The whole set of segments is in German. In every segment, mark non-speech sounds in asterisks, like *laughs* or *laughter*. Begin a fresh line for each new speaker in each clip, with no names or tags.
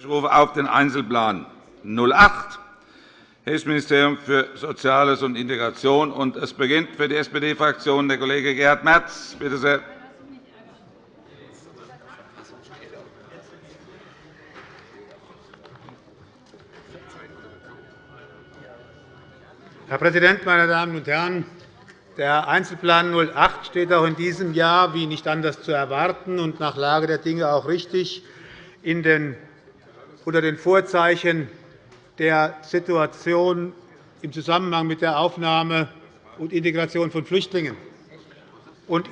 Ich rufe auf den Einzelplan 08, Hessisches Ministerium für Soziales und Integration. Und es beginnt für die SPD-Fraktion der Kollege Gerhard Merz. Bitte sehr.
Herr Präsident, meine Damen und Herren! Der Einzelplan 08 steht auch in diesem Jahr, wie nicht anders zu erwarten und nach Lage der Dinge auch richtig, in den unter den Vorzeichen der Situation im Zusammenhang mit der Aufnahme und Integration von Flüchtlingen.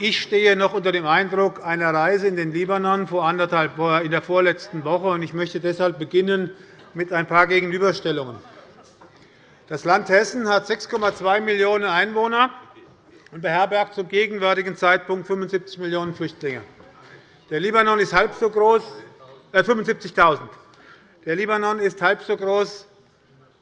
Ich stehe noch unter dem Eindruck einer Reise in den Libanon in der vorletzten Woche. Ich möchte deshalb beginnen mit ein paar Gegenüberstellungen. Das Land Hessen hat 6,2 Millionen Einwohner und beherbergt zum gegenwärtigen Zeitpunkt 75 Millionen Flüchtlinge. Der Libanon ist halb so groß, äh 75.000. Der Libanon ist halb so groß,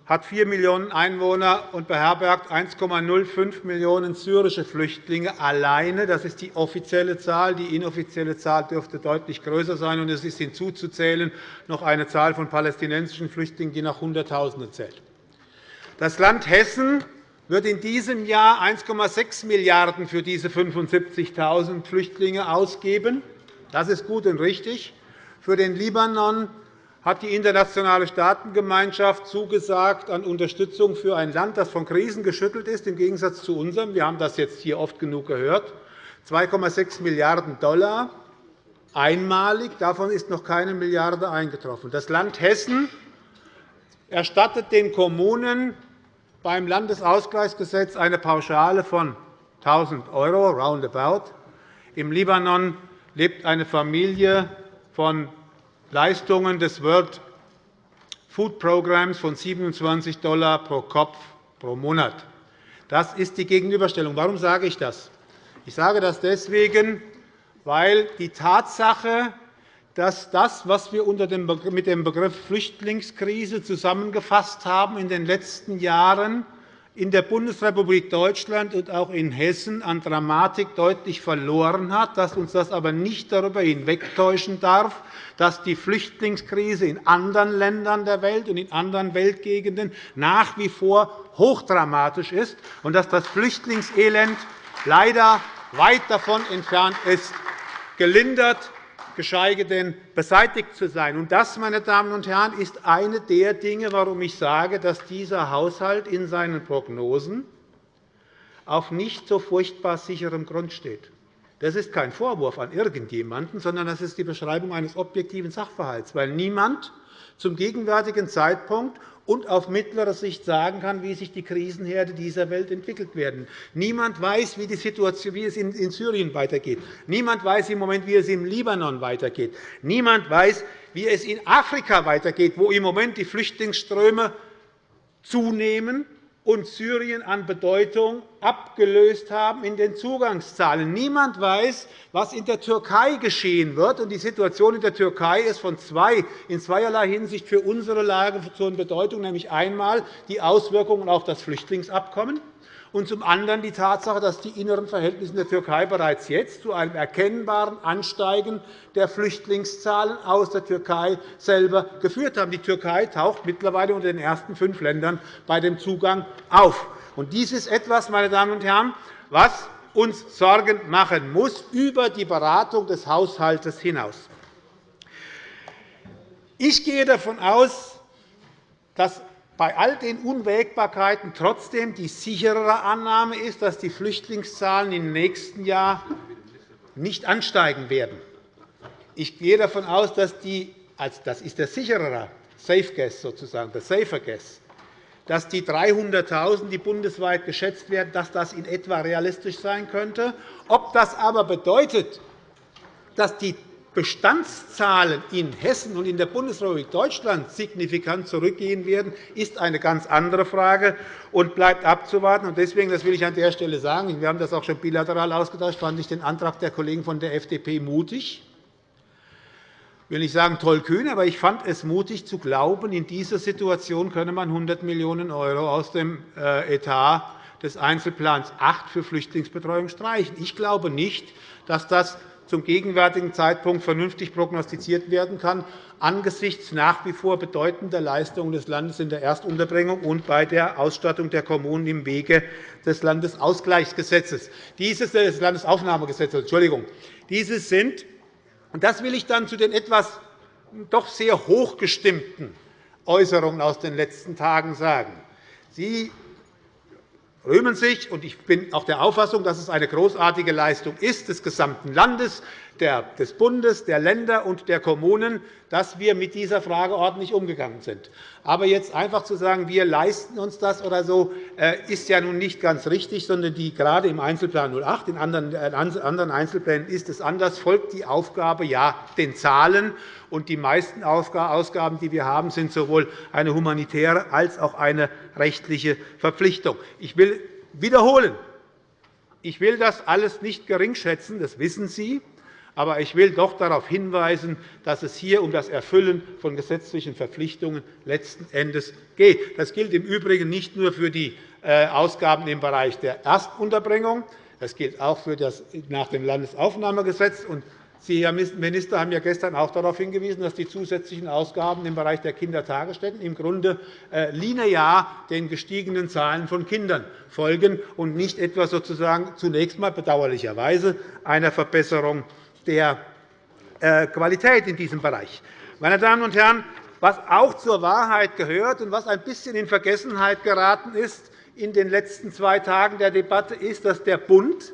hat 4 Millionen Einwohner und beherbergt 1,05 Millionen syrische Flüchtlinge alleine. Das ist die offizielle Zahl. Die inoffizielle Zahl dürfte deutlich größer sein. Und es ist hinzuzuzählen noch eine Zahl von palästinensischen Flüchtlingen, die nach Hunderttausenden zählt. Das Land Hessen wird in diesem Jahr 1,6 Milliarden € für diese 75.000 Flüchtlinge ausgeben. Das ist gut und richtig. Für den Libanon hat die internationale Staatengemeinschaft zugesagt an Unterstützung für ein Land, das von Krisen geschüttelt ist, im Gegensatz zu unserem. Wir haben das jetzt hier oft genug gehört. 2,6 Milliarden $, einmalig. Davon ist noch keine Milliarde eingetroffen. Das Land Hessen erstattet den Kommunen beim Landesausgleichsgesetz eine Pauschale von 1.000 €, roundabout. Im Libanon lebt eine Familie von Leistungen des World Food Programs von 27 $ pro Kopf pro Monat. Das ist die Gegenüberstellung. Warum sage ich das? Ich sage das deswegen, weil die Tatsache, dass das, was wir mit dem Begriff Flüchtlingskrise zusammengefasst haben, in den letzten Jahren in der Bundesrepublik Deutschland und auch in Hessen an Dramatik deutlich verloren hat, dass uns das aber nicht darüber hinwegtäuschen darf, dass die Flüchtlingskrise in anderen Ländern der Welt und in anderen Weltgegenden nach wie vor hochdramatisch ist und dass das Flüchtlingselend leider weit davon entfernt ist, gelindert geschweige denn beseitigt zu sein. Das, meine Damen und Herren, ist eine der Dinge, warum ich sage, dass dieser Haushalt in seinen Prognosen auf nicht so furchtbar sicherem Grund steht. Das ist kein Vorwurf an irgendjemanden, sondern das ist die Beschreibung eines objektiven Sachverhalts, weil niemand zum gegenwärtigen Zeitpunkt und auf mittlere Sicht sagen kann, wie sich die Krisenherde dieser Welt entwickelt werden. Niemand weiß, wie, die Situation, wie es in Syrien weitergeht. Niemand weiß im Moment, wie es im Libanon weitergeht. Niemand weiß, wie es in Afrika weitergeht, wo im Moment die Flüchtlingsströme zunehmen und Syrien an Bedeutung abgelöst haben in den Zugangszahlen. Niemand weiß, was in der Türkei geschehen wird. Die Situation in der Türkei ist von zwei, in zweierlei Hinsicht für unsere Lage von Bedeutung, nämlich einmal die Auswirkungen auf das Flüchtlingsabkommen und zum anderen die Tatsache, dass die inneren Verhältnisse in der Türkei bereits jetzt zu einem erkennbaren Ansteigen der Flüchtlingszahlen aus der Türkei selber geführt haben. Die Türkei taucht mittlerweile unter den ersten fünf Ländern bei dem Zugang auf. Dies ist etwas, meine Damen und Herren, was uns Sorgen machen muss über die Beratung des Haushalts hinaus. Ich gehe davon aus, dass bei all den Unwägbarkeiten trotzdem die sicherere Annahme ist, dass die Flüchtlingszahlen im nächsten Jahr nicht ansteigen werden. Ich gehe davon aus, dass die, das ist der sicherere Safe Guess sozusagen, der Safer Guess, dass die 300.000, die bundesweit geschätzt werden, dass das in etwa realistisch sein könnte. Ob das aber bedeutet, dass die Bestandszahlen in Hessen und in der Bundesrepublik Deutschland signifikant zurückgehen werden, ist eine ganz andere Frage und bleibt abzuwarten. Deswegen, das will ich an der Stelle sagen, wir haben das auch schon bilateral ausgetauscht, fand ich den Antrag der Kollegen von der FDP mutig. Ich will nicht sagen tollkühn, aber ich fand es mutig zu glauben, in dieser Situation könne man 100 Millionen € aus dem äh, Etat des Einzelplans 8 für Flüchtlingsbetreuung streichen. Ich glaube nicht, dass das zum gegenwärtigen Zeitpunkt vernünftig prognostiziert werden kann, angesichts nach wie vor bedeutender Leistungen des Landes in der Erstunterbringung und bei der Ausstattung der Kommunen im Wege des Landesausgleichsgesetzes. Dieses des Landesaufnahmegesetzes, Entschuldigung. Dieses sind, und das will ich dann zu den etwas doch sehr hochgestimmten Äußerungen aus den letzten Tagen sagen. Sie rühmen sich, und ich bin auch der Auffassung, dass es eine großartige Leistung ist des gesamten Landes, des Bundes, der Länder und der Kommunen, dass wir mit dieser Frage ordentlich umgegangen sind. Aber jetzt einfach zu sagen, wir leisten uns das oder so, äh, ist ja nun nicht ganz richtig, sondern die, gerade im Einzelplan 08, in anderen äh, Einzelplänen ist es anders, folgt die Aufgabe ja den Zahlen. Und die meisten Ausgaben, die wir haben, sind sowohl eine humanitäre als auch eine rechtliche Verpflichtung. Ich will wiederholen, ich will das alles nicht geringschätzen, das wissen Sie. Aber ich will doch darauf hinweisen, dass es hier um das Erfüllen von gesetzlichen Verpflichtungen letzten Endes geht. Das gilt im Übrigen nicht nur für die äh, Ausgaben im Bereich der Erstunterbringung. Das gilt auch für das nach dem Landesaufnahmegesetz. Sie, Herr Minister, haben ja gestern auch darauf hingewiesen, dass die zusätzlichen Ausgaben im Bereich der Kindertagesstätten im Grunde äh, linear den gestiegenen Zahlen von Kindern folgen und nicht etwa sozusagen zunächst einmal bedauerlicherweise einer Verbesserung der äh, Qualität in diesem Bereich. Meine Damen und Herren, was auch zur Wahrheit gehört und was ein bisschen in Vergessenheit geraten ist in den letzten zwei Tagen der Debatte, ist, dass der Bund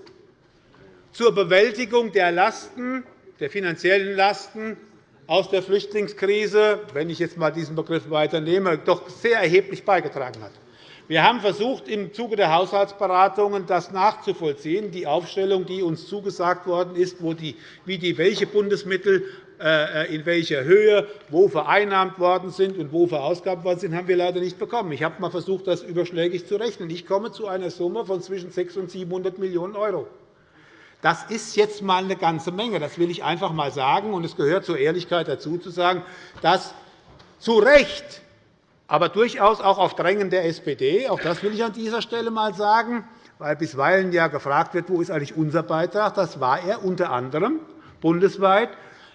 zur Bewältigung der Lasten, der finanziellen Lasten aus der Flüchtlingskrise, wenn ich jetzt einmal diesen Begriff weiternehme, doch sehr erheblich beigetragen hat. Wir haben versucht, im Zuge der Haushaltsberatungen das nachzuvollziehen, die Aufstellung, die uns zugesagt worden ist, wo die, wie die, welche Bundesmittel äh, in welcher Höhe wo vereinnahmt worden sind und wo verausgabt worden sind, haben wir leider nicht bekommen. Ich habe einmal versucht, das überschlägig zu rechnen. Ich komme zu einer Summe von zwischen 600 und 700 Millionen €. Das ist jetzt einmal eine ganze Menge. Das will ich einfach einmal sagen. Und es gehört zur Ehrlichkeit dazu, zu sagen, dass zu Recht aber durchaus auch auf Drängen der SPD. Auch das will ich an dieser Stelle einmal sagen, weil bisweilen ja gefragt wird, wo ist eigentlich unser Beitrag. Das war er unter anderem bundesweit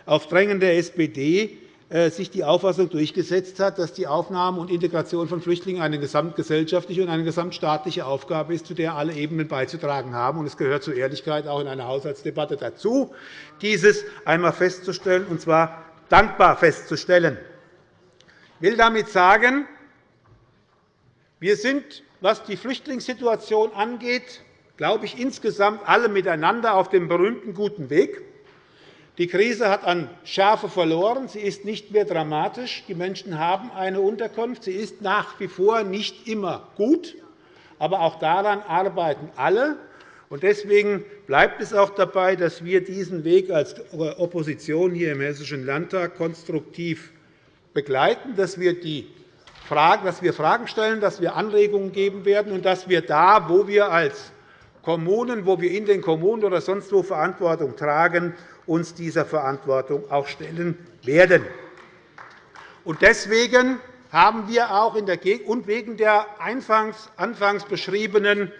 auf Drängen der SPD äh, sich die Auffassung durchgesetzt hat, dass die Aufnahme und Integration von Flüchtlingen eine gesamtgesellschaftliche und eine gesamtstaatliche Aufgabe ist, zu der alle Ebenen beizutragen haben. Es gehört zur Ehrlichkeit auch in einer Haushaltsdebatte dazu, dieses einmal festzustellen, und zwar dankbar festzustellen. Ich will damit sagen, wir sind, was die Flüchtlingssituation angeht, glaube ich, insgesamt alle miteinander auf dem berühmten guten Weg. Die Krise hat an Schärfe verloren. Sie ist nicht mehr dramatisch. Die Menschen haben eine Unterkunft. Sie ist nach wie vor nicht immer gut. Aber auch daran arbeiten alle. Deswegen bleibt es auch dabei, dass wir diesen Weg als Opposition hier im Hessischen Landtag konstruktiv begleiten, dass wir, die Fragen, dass wir Fragen stellen, dass wir Anregungen geben werden und dass wir da, wo wir als Kommunen, wo wir in den Kommunen oder sonst wo Verantwortung tragen, uns dieser Verantwortung auch stellen werden. Deswegen haben wir auch in der und wegen der anfangs beschriebenen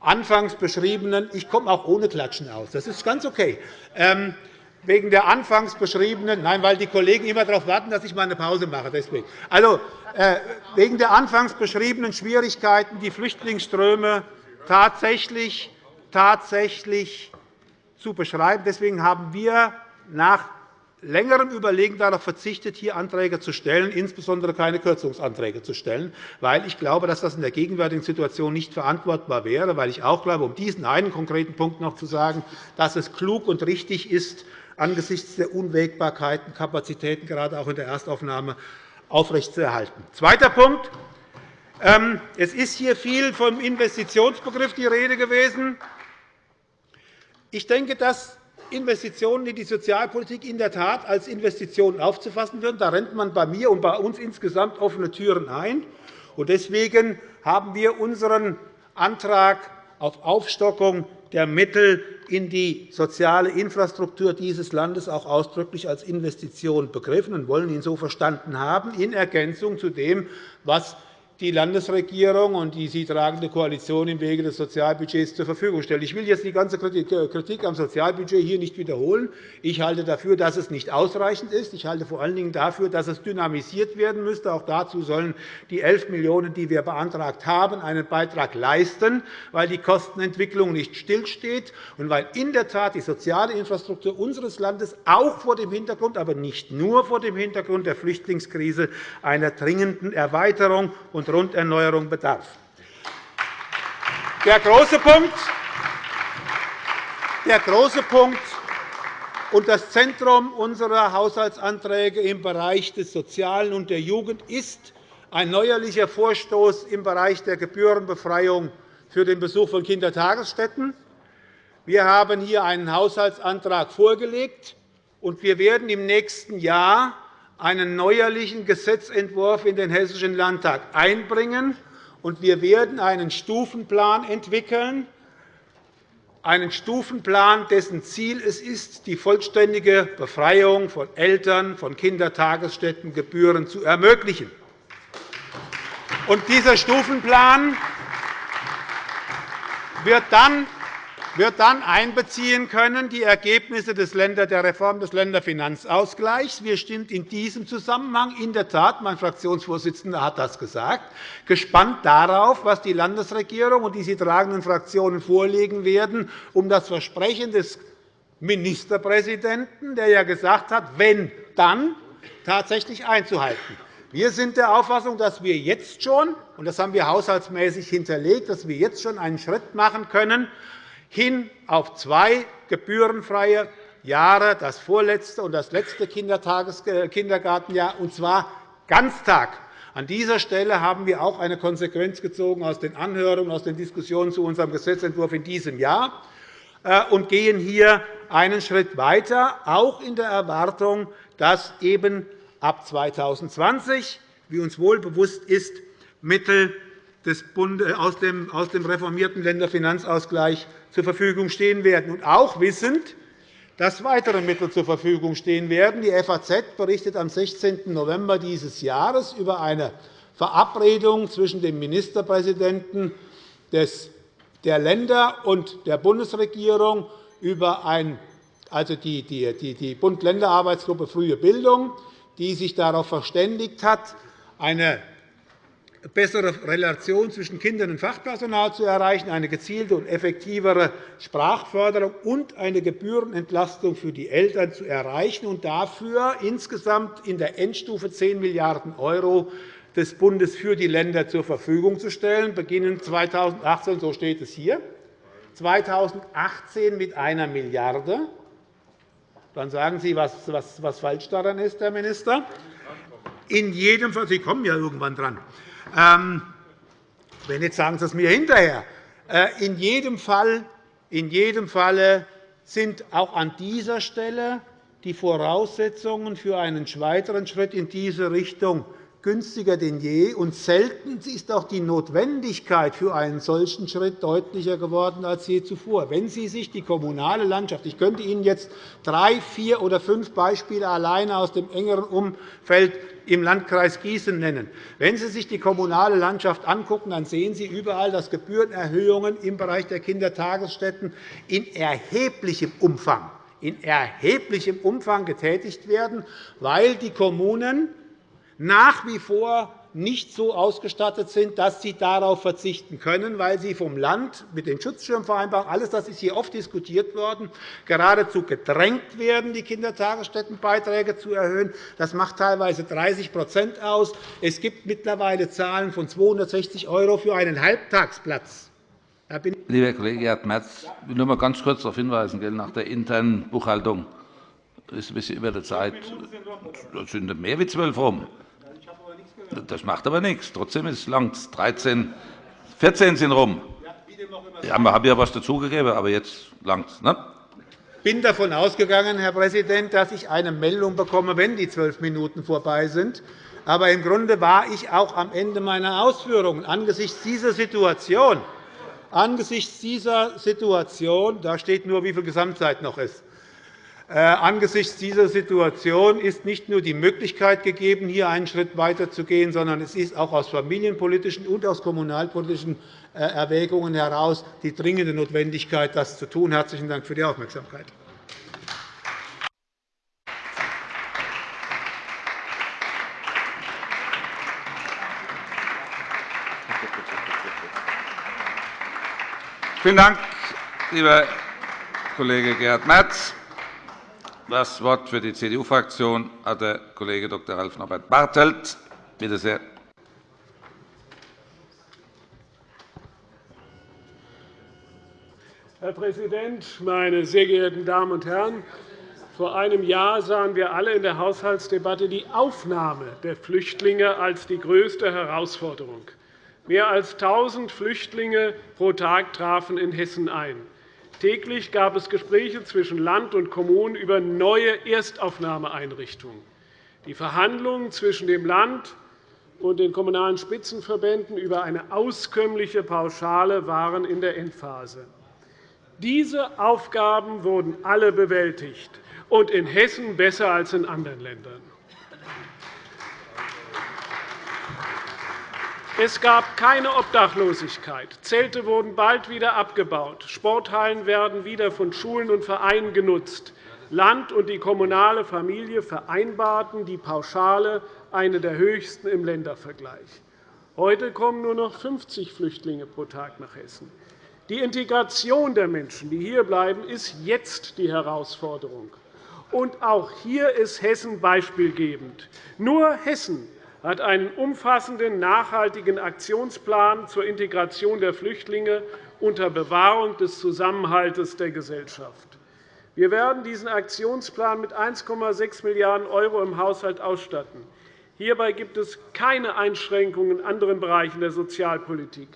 anfangs beschriebenen, ich komme auch ohne Klatschen aus. Das ist ganz okay. Ähm, wegen der anfangs beschriebenen, nein, weil die Kollegen immer darauf warten, dass ich mal eine Pause mache. Deswegen. Also, äh, wegen der anfangs beschriebenen Schwierigkeiten, die Flüchtlingsströme tatsächlich, tatsächlich zu beschreiben. Deswegen haben wir nach längerem Überlegen darauf verzichtet, hier Anträge zu stellen, insbesondere keine Kürzungsanträge zu stellen, weil ich glaube, dass das in der gegenwärtigen Situation nicht verantwortbar wäre, weil ich auch glaube, um diesen einen konkreten Punkt noch zu sagen, dass es klug und richtig ist, angesichts der Unwägbarkeiten Kapazitäten gerade auch in der Erstaufnahme aufrechtzuerhalten. Zweiter Punkt. Ähm, es ist hier viel vom Investitionsbegriff die Rede gewesen. Ich denke, dass Investitionen in die Sozialpolitik in der Tat als Investitionen aufzufassen würden. Da rennt man bei mir und bei uns insgesamt offene Türen ein. Deswegen haben wir unseren Antrag auf Aufstockung der Mittel in die soziale Infrastruktur dieses Landes auch ausdrücklich als Investition begriffen und wollen ihn so verstanden haben, in Ergänzung zu dem, was die Landesregierung und die sie tragende Koalition im Wege des Sozialbudgets zur Verfügung stellt. Ich will jetzt die ganze Kritik am Sozialbudget hier nicht wiederholen. Ich halte dafür, dass es nicht ausreichend ist. Ich halte vor allen Dingen dafür, dass es dynamisiert werden müsste. Auch dazu sollen die 11 Millionen €, die wir beantragt haben, einen Beitrag leisten, weil die Kostenentwicklung nicht stillsteht und weil in der Tat die soziale Infrastruktur unseres Landes auch vor dem Hintergrund, aber nicht nur vor dem Hintergrund der Flüchtlingskrise einer dringenden Erweiterung und Grunderneuerung bedarf. Der große Punkt, der große Punkt und das Zentrum unserer Haushaltsanträge im Bereich des Sozialen und der Jugend ist ein neuerlicher Vorstoß im Bereich der Gebührenbefreiung für den Besuch von Kindertagesstätten. Wir haben hier einen Haushaltsantrag vorgelegt, und wir werden im nächsten Jahr einen neuerlichen Gesetzentwurf in den Hessischen Landtag einbringen, und wir werden einen Stufenplan entwickeln, einen Stufenplan, dessen Ziel es ist, die vollständige Befreiung von Eltern von Kindertagesstättengebühren zu ermöglichen. Und dieser Stufenplan wird dann wird dann einbeziehen können die Ergebnisse der Reform des Länderfinanzausgleichs. Wir sind in diesem Zusammenhang in der Tat, mein Fraktionsvorsitzender hat das gesagt, gespannt darauf, was die Landesregierung und die sie tragenden Fraktionen vorlegen werden, um das Versprechen des Ministerpräsidenten, der ja gesagt hat, wenn dann tatsächlich einzuhalten. Wir sind der Auffassung, dass wir jetzt schon, und das haben wir haushaltsmäßig hinterlegt, dass wir jetzt schon einen Schritt machen können, hin auf zwei gebührenfreie Jahre, das vorletzte und das letzte äh, Kindergartenjahr, und zwar Ganztag. An dieser Stelle haben wir auch eine Konsequenz gezogen aus den Anhörungen, aus den Diskussionen zu unserem Gesetzentwurf in diesem Jahr äh, und gehen hier einen Schritt weiter, auch in der Erwartung, dass eben ab 2020, wie uns wohl bewusst ist, Mittel aus dem reformierten Länderfinanzausgleich zur Verfügung stehen werden, und auch wissend, dass weitere Mittel zur Verfügung stehen werden. Die FAZ berichtet am 16. November dieses Jahres über eine Verabredung zwischen dem Ministerpräsidenten der Länder und der Bundesregierung über ein, also die, die, die Bund-Länder-Arbeitsgruppe Frühe Bildung, die sich darauf verständigt hat, eine bessere Relation zwischen Kindern und Fachpersonal zu erreichen, eine gezielte und effektivere Sprachförderung und eine Gebührenentlastung für die Eltern zu erreichen und dafür insgesamt in der Endstufe 10 Milliarden € des Bundes für die Länder zur Verfügung zu stellen, beginnend 2018, so steht es hier, 2018 mit einer Milliarde. Dann sagen Sie, was, falsch daran ist, Herr Minister. In jedem Fall, Sie kommen ja irgendwann dran. Ähm, wenn jetzt sagen Sie es mir hinterher. Äh, in jedem Fall in jedem Falle sind auch an dieser Stelle die Voraussetzungen für einen weiteren Schritt in diese Richtung günstiger denn je. Und selten ist auch die Notwendigkeit für einen solchen Schritt deutlicher geworden als je zuvor. Wenn Sie sich die kommunale Landschaft – ich könnte Ihnen jetzt drei, vier oder fünf Beispiele alleine aus dem engeren Umfeld im Landkreis Gießen nennen. Wenn Sie sich die kommunale Landschaft anschauen, dann sehen Sie überall, dass Gebührenerhöhungen im Bereich der Kindertagesstätten in erheblichem Umfang in erheblichem Umfang getätigt werden, weil die Kommunen nach wie vor nicht so ausgestattet sind, dass sie darauf verzichten können, weil sie vom Land mit den Schutzschirmvereinbarungen, alles das ist hier oft diskutiert worden, geradezu gedrängt werden, die Kindertagesstättenbeiträge zu erhöhen. Das macht teilweise 30% aus. Es gibt mittlerweile Zahlen von 260 € für einen Halbtagsplatz.
Lieber Kollege Merz, ich will nur mal ganz kurz darauf hinweisen, nach der internen Buchhaltung ist ein bisschen über der Zeit. Das sind mehr als zwölf rum. Das macht aber nichts. Trotzdem ist es lang. 13, 14 sind rum. Ja, wir haben ja etwas dazugegeben, aber jetzt langt es. Ne?
Ich bin davon ausgegangen, Herr Präsident, dass ich eine Meldung bekomme, wenn die zwölf Minuten vorbei sind. Aber im Grunde war ich auch am Ende meiner Ausführungen angesichts dieser Situation, angesichts dieser Situation, da steht nur, wie viel Gesamtzeit noch ist, angesichts dieser Situation ist nicht nur die Möglichkeit gegeben, hier einen Schritt weiterzugehen, sondern es ist auch aus familienpolitischen und aus kommunalpolitischen äh, Erwägungen heraus die dringende Notwendigkeit, das zu tun. – Herzlichen Dank für die Aufmerksamkeit.
Vielen Dank, lieber Kollege Gerhard Merz. Das Wort für die CDU-Fraktion hat der Kollege Dr. Ralf Norbert Bartelt. Bitte sehr.
Herr Präsident, meine sehr geehrten Damen und Herren! Vor einem Jahr sahen wir alle in der Haushaltsdebatte die Aufnahme der Flüchtlinge als die größte Herausforderung. Mehr als 1.000 Flüchtlinge pro Tag trafen in Hessen ein. Täglich gab es Gespräche zwischen Land und Kommunen über neue Erstaufnahmeeinrichtungen. Die Verhandlungen zwischen dem Land und den Kommunalen Spitzenverbänden über eine auskömmliche Pauschale waren in der Endphase. Diese Aufgaben wurden alle bewältigt, und in Hessen besser als in anderen Ländern. Es gab keine Obdachlosigkeit. Zelte wurden bald wieder abgebaut. Sporthallen werden wieder von Schulen und Vereinen genutzt. Land und die kommunale Familie vereinbarten die Pauschale, eine der höchsten im Ländervergleich. Heute kommen nur noch 50 Flüchtlinge pro Tag nach Hessen. Die Integration der Menschen, die hierbleiben, ist jetzt die Herausforderung. Und auch hier ist Hessen beispielgebend. Nur Hessen hat einen umfassenden, nachhaltigen Aktionsplan zur Integration der Flüchtlinge unter Bewahrung des Zusammenhalts der Gesellschaft. Wir werden diesen Aktionsplan mit 1,6 Milliarden € im Haushalt ausstatten. Hierbei gibt es keine Einschränkungen in anderen Bereichen der Sozialpolitik.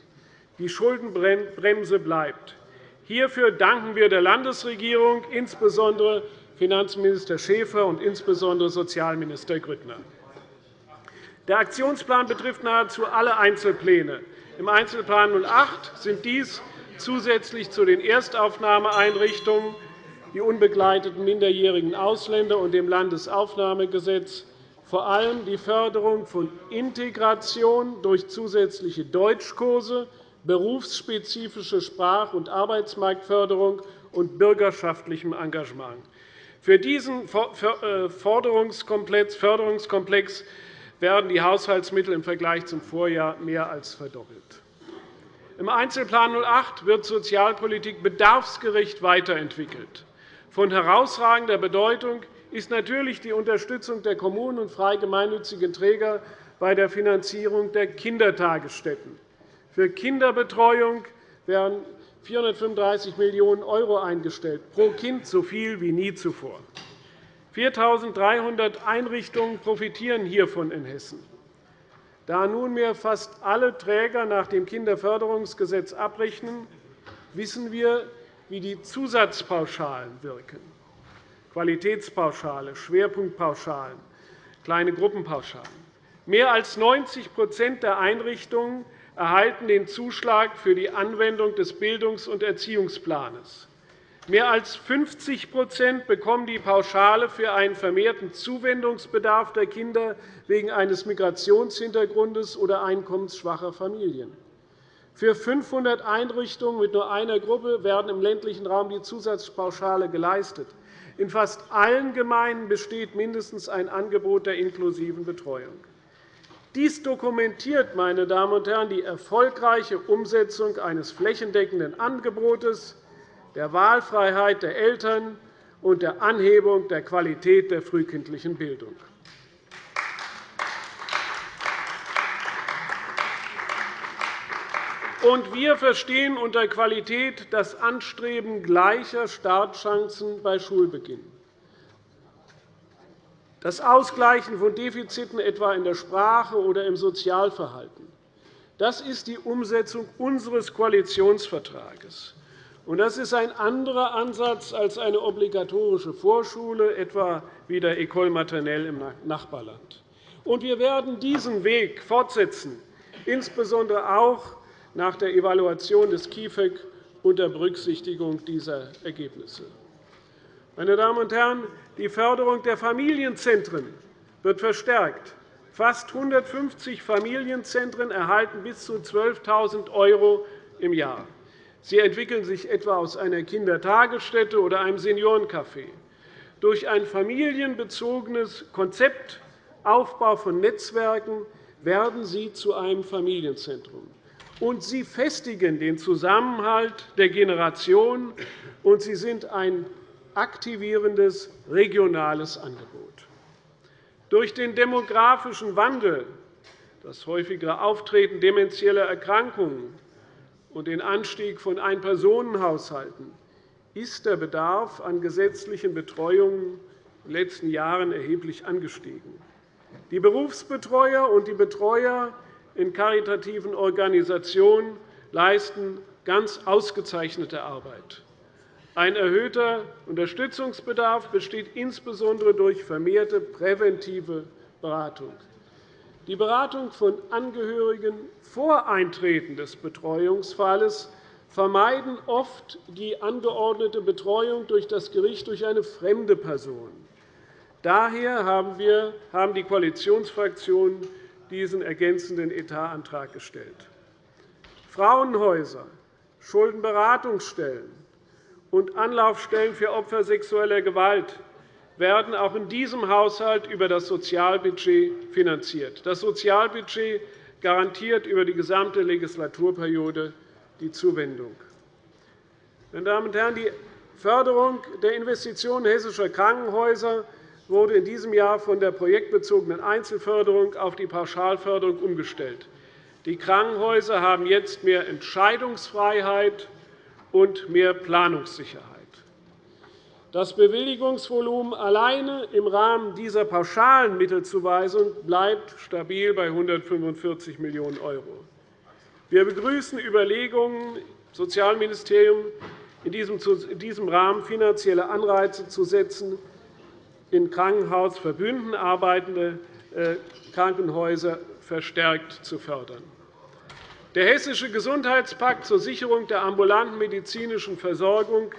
Die Schuldenbremse bleibt. Hierfür danken wir der Landesregierung, insbesondere Finanzminister Schäfer und insbesondere Sozialminister Grüttner. Der Aktionsplan betrifft nahezu alle Einzelpläne. Im Einzelplan 08 sind dies zusätzlich zu den Erstaufnahmeeinrichtungen die unbegleiteten minderjährigen Ausländer und dem Landesaufnahmegesetz vor allem die Förderung von Integration durch zusätzliche Deutschkurse, berufsspezifische Sprach- und Arbeitsmarktförderung und bürgerschaftlichem Engagement. Für diesen äh, Förderungskomplex werden die Haushaltsmittel im Vergleich zum Vorjahr mehr als verdoppelt. Im Einzelplan 08 wird Sozialpolitik bedarfsgerecht weiterentwickelt. Von herausragender Bedeutung ist natürlich die Unterstützung der Kommunen und frei gemeinnützigen Träger bei der Finanzierung der Kindertagesstätten. Für Kinderbetreuung werden 435 Millionen € eingestellt, pro Kind so viel wie nie zuvor. 4.300 Einrichtungen profitieren hiervon in Hessen. Da nunmehr fast alle Träger nach dem Kinderförderungsgesetz abrechnen, wissen wir, wie die Zusatzpauschalen wirken. Qualitätspauschale, Schwerpunktpauschalen, kleine Gruppenpauschalen. Mehr als 90% der Einrichtungen erhalten den Zuschlag für die Anwendung des Bildungs- und Erziehungsplans. Mehr als 50% bekommen die Pauschale für einen vermehrten Zuwendungsbedarf der Kinder wegen eines Migrationshintergrundes oder einkommensschwacher Familien. Für 500 Einrichtungen mit nur einer Gruppe werden im ländlichen Raum die Zusatzpauschale geleistet. In fast allen Gemeinden besteht mindestens ein Angebot der inklusiven Betreuung. Dies dokumentiert meine Damen und Herren, die erfolgreiche Umsetzung eines flächendeckenden Angebotes der Wahlfreiheit der Eltern und der Anhebung der Qualität der frühkindlichen Bildung. Und wir verstehen unter Qualität das Anstreben gleicher Startchancen bei Schulbeginn, das Ausgleichen von Defiziten etwa in der Sprache oder im Sozialverhalten. Das ist die Umsetzung unseres Koalitionsvertrages. Das ist ein anderer Ansatz als eine obligatorische Vorschule, etwa wie der École maternelle im Nachbarland. Wir werden diesen Weg fortsetzen, insbesondere auch nach der Evaluation des KIföG unter Berücksichtigung dieser Ergebnisse. Meine Damen und Herren, die Förderung der Familienzentren wird verstärkt. Fast 150 Familienzentren erhalten bis zu 12.000 € im Jahr. Sie entwickeln sich etwa aus einer Kindertagesstätte oder einem Seniorencafé. Durch ein familienbezogenes Konzept, Aufbau von Netzwerken, werden sie zu einem Familienzentrum. Und sie festigen den Zusammenhalt der Generation, und sie sind ein aktivierendes regionales Angebot. Durch den demografischen Wandel, das häufigere Auftreten demenzieller Erkrankungen und den Anstieg von Einpersonenhaushalten ist der Bedarf an gesetzlichen Betreuungen in den letzten Jahren erheblich angestiegen. Die Berufsbetreuer und die Betreuer in karitativen Organisationen leisten ganz ausgezeichnete Arbeit. Ein erhöhter Unterstützungsbedarf besteht insbesondere durch vermehrte präventive Beratung. Die Beratung von Angehörigen vor Eintreten des Betreuungsfalles vermeiden oft die angeordnete Betreuung durch das Gericht durch eine fremde Person. Daher haben die Koalitionsfraktionen diesen ergänzenden Etatantrag gestellt. Frauenhäuser, Schuldenberatungsstellen und Anlaufstellen für Opfer sexueller Gewalt werden auch in diesem Haushalt über das Sozialbudget finanziert. Das Sozialbudget garantiert über die gesamte Legislaturperiode die Zuwendung. Meine Damen und Herren, die Förderung der Investitionen hessischer Krankenhäuser wurde in diesem Jahr von der projektbezogenen Einzelförderung auf die Pauschalförderung umgestellt. Die Krankenhäuser haben jetzt mehr Entscheidungsfreiheit und mehr Planungssicherheit. Das Bewilligungsvolumen alleine im Rahmen dieser pauschalen Mittelzuweisung bleibt stabil bei 145 Millionen €. Wir begrüßen Überlegungen Sozialministerium, in diesem Rahmen finanzielle Anreize zu setzen, in Krankenhausverbünden arbeitende äh, Krankenhäuser verstärkt zu fördern. Der Hessische Gesundheitspakt zur Sicherung der ambulanten medizinischen Versorgung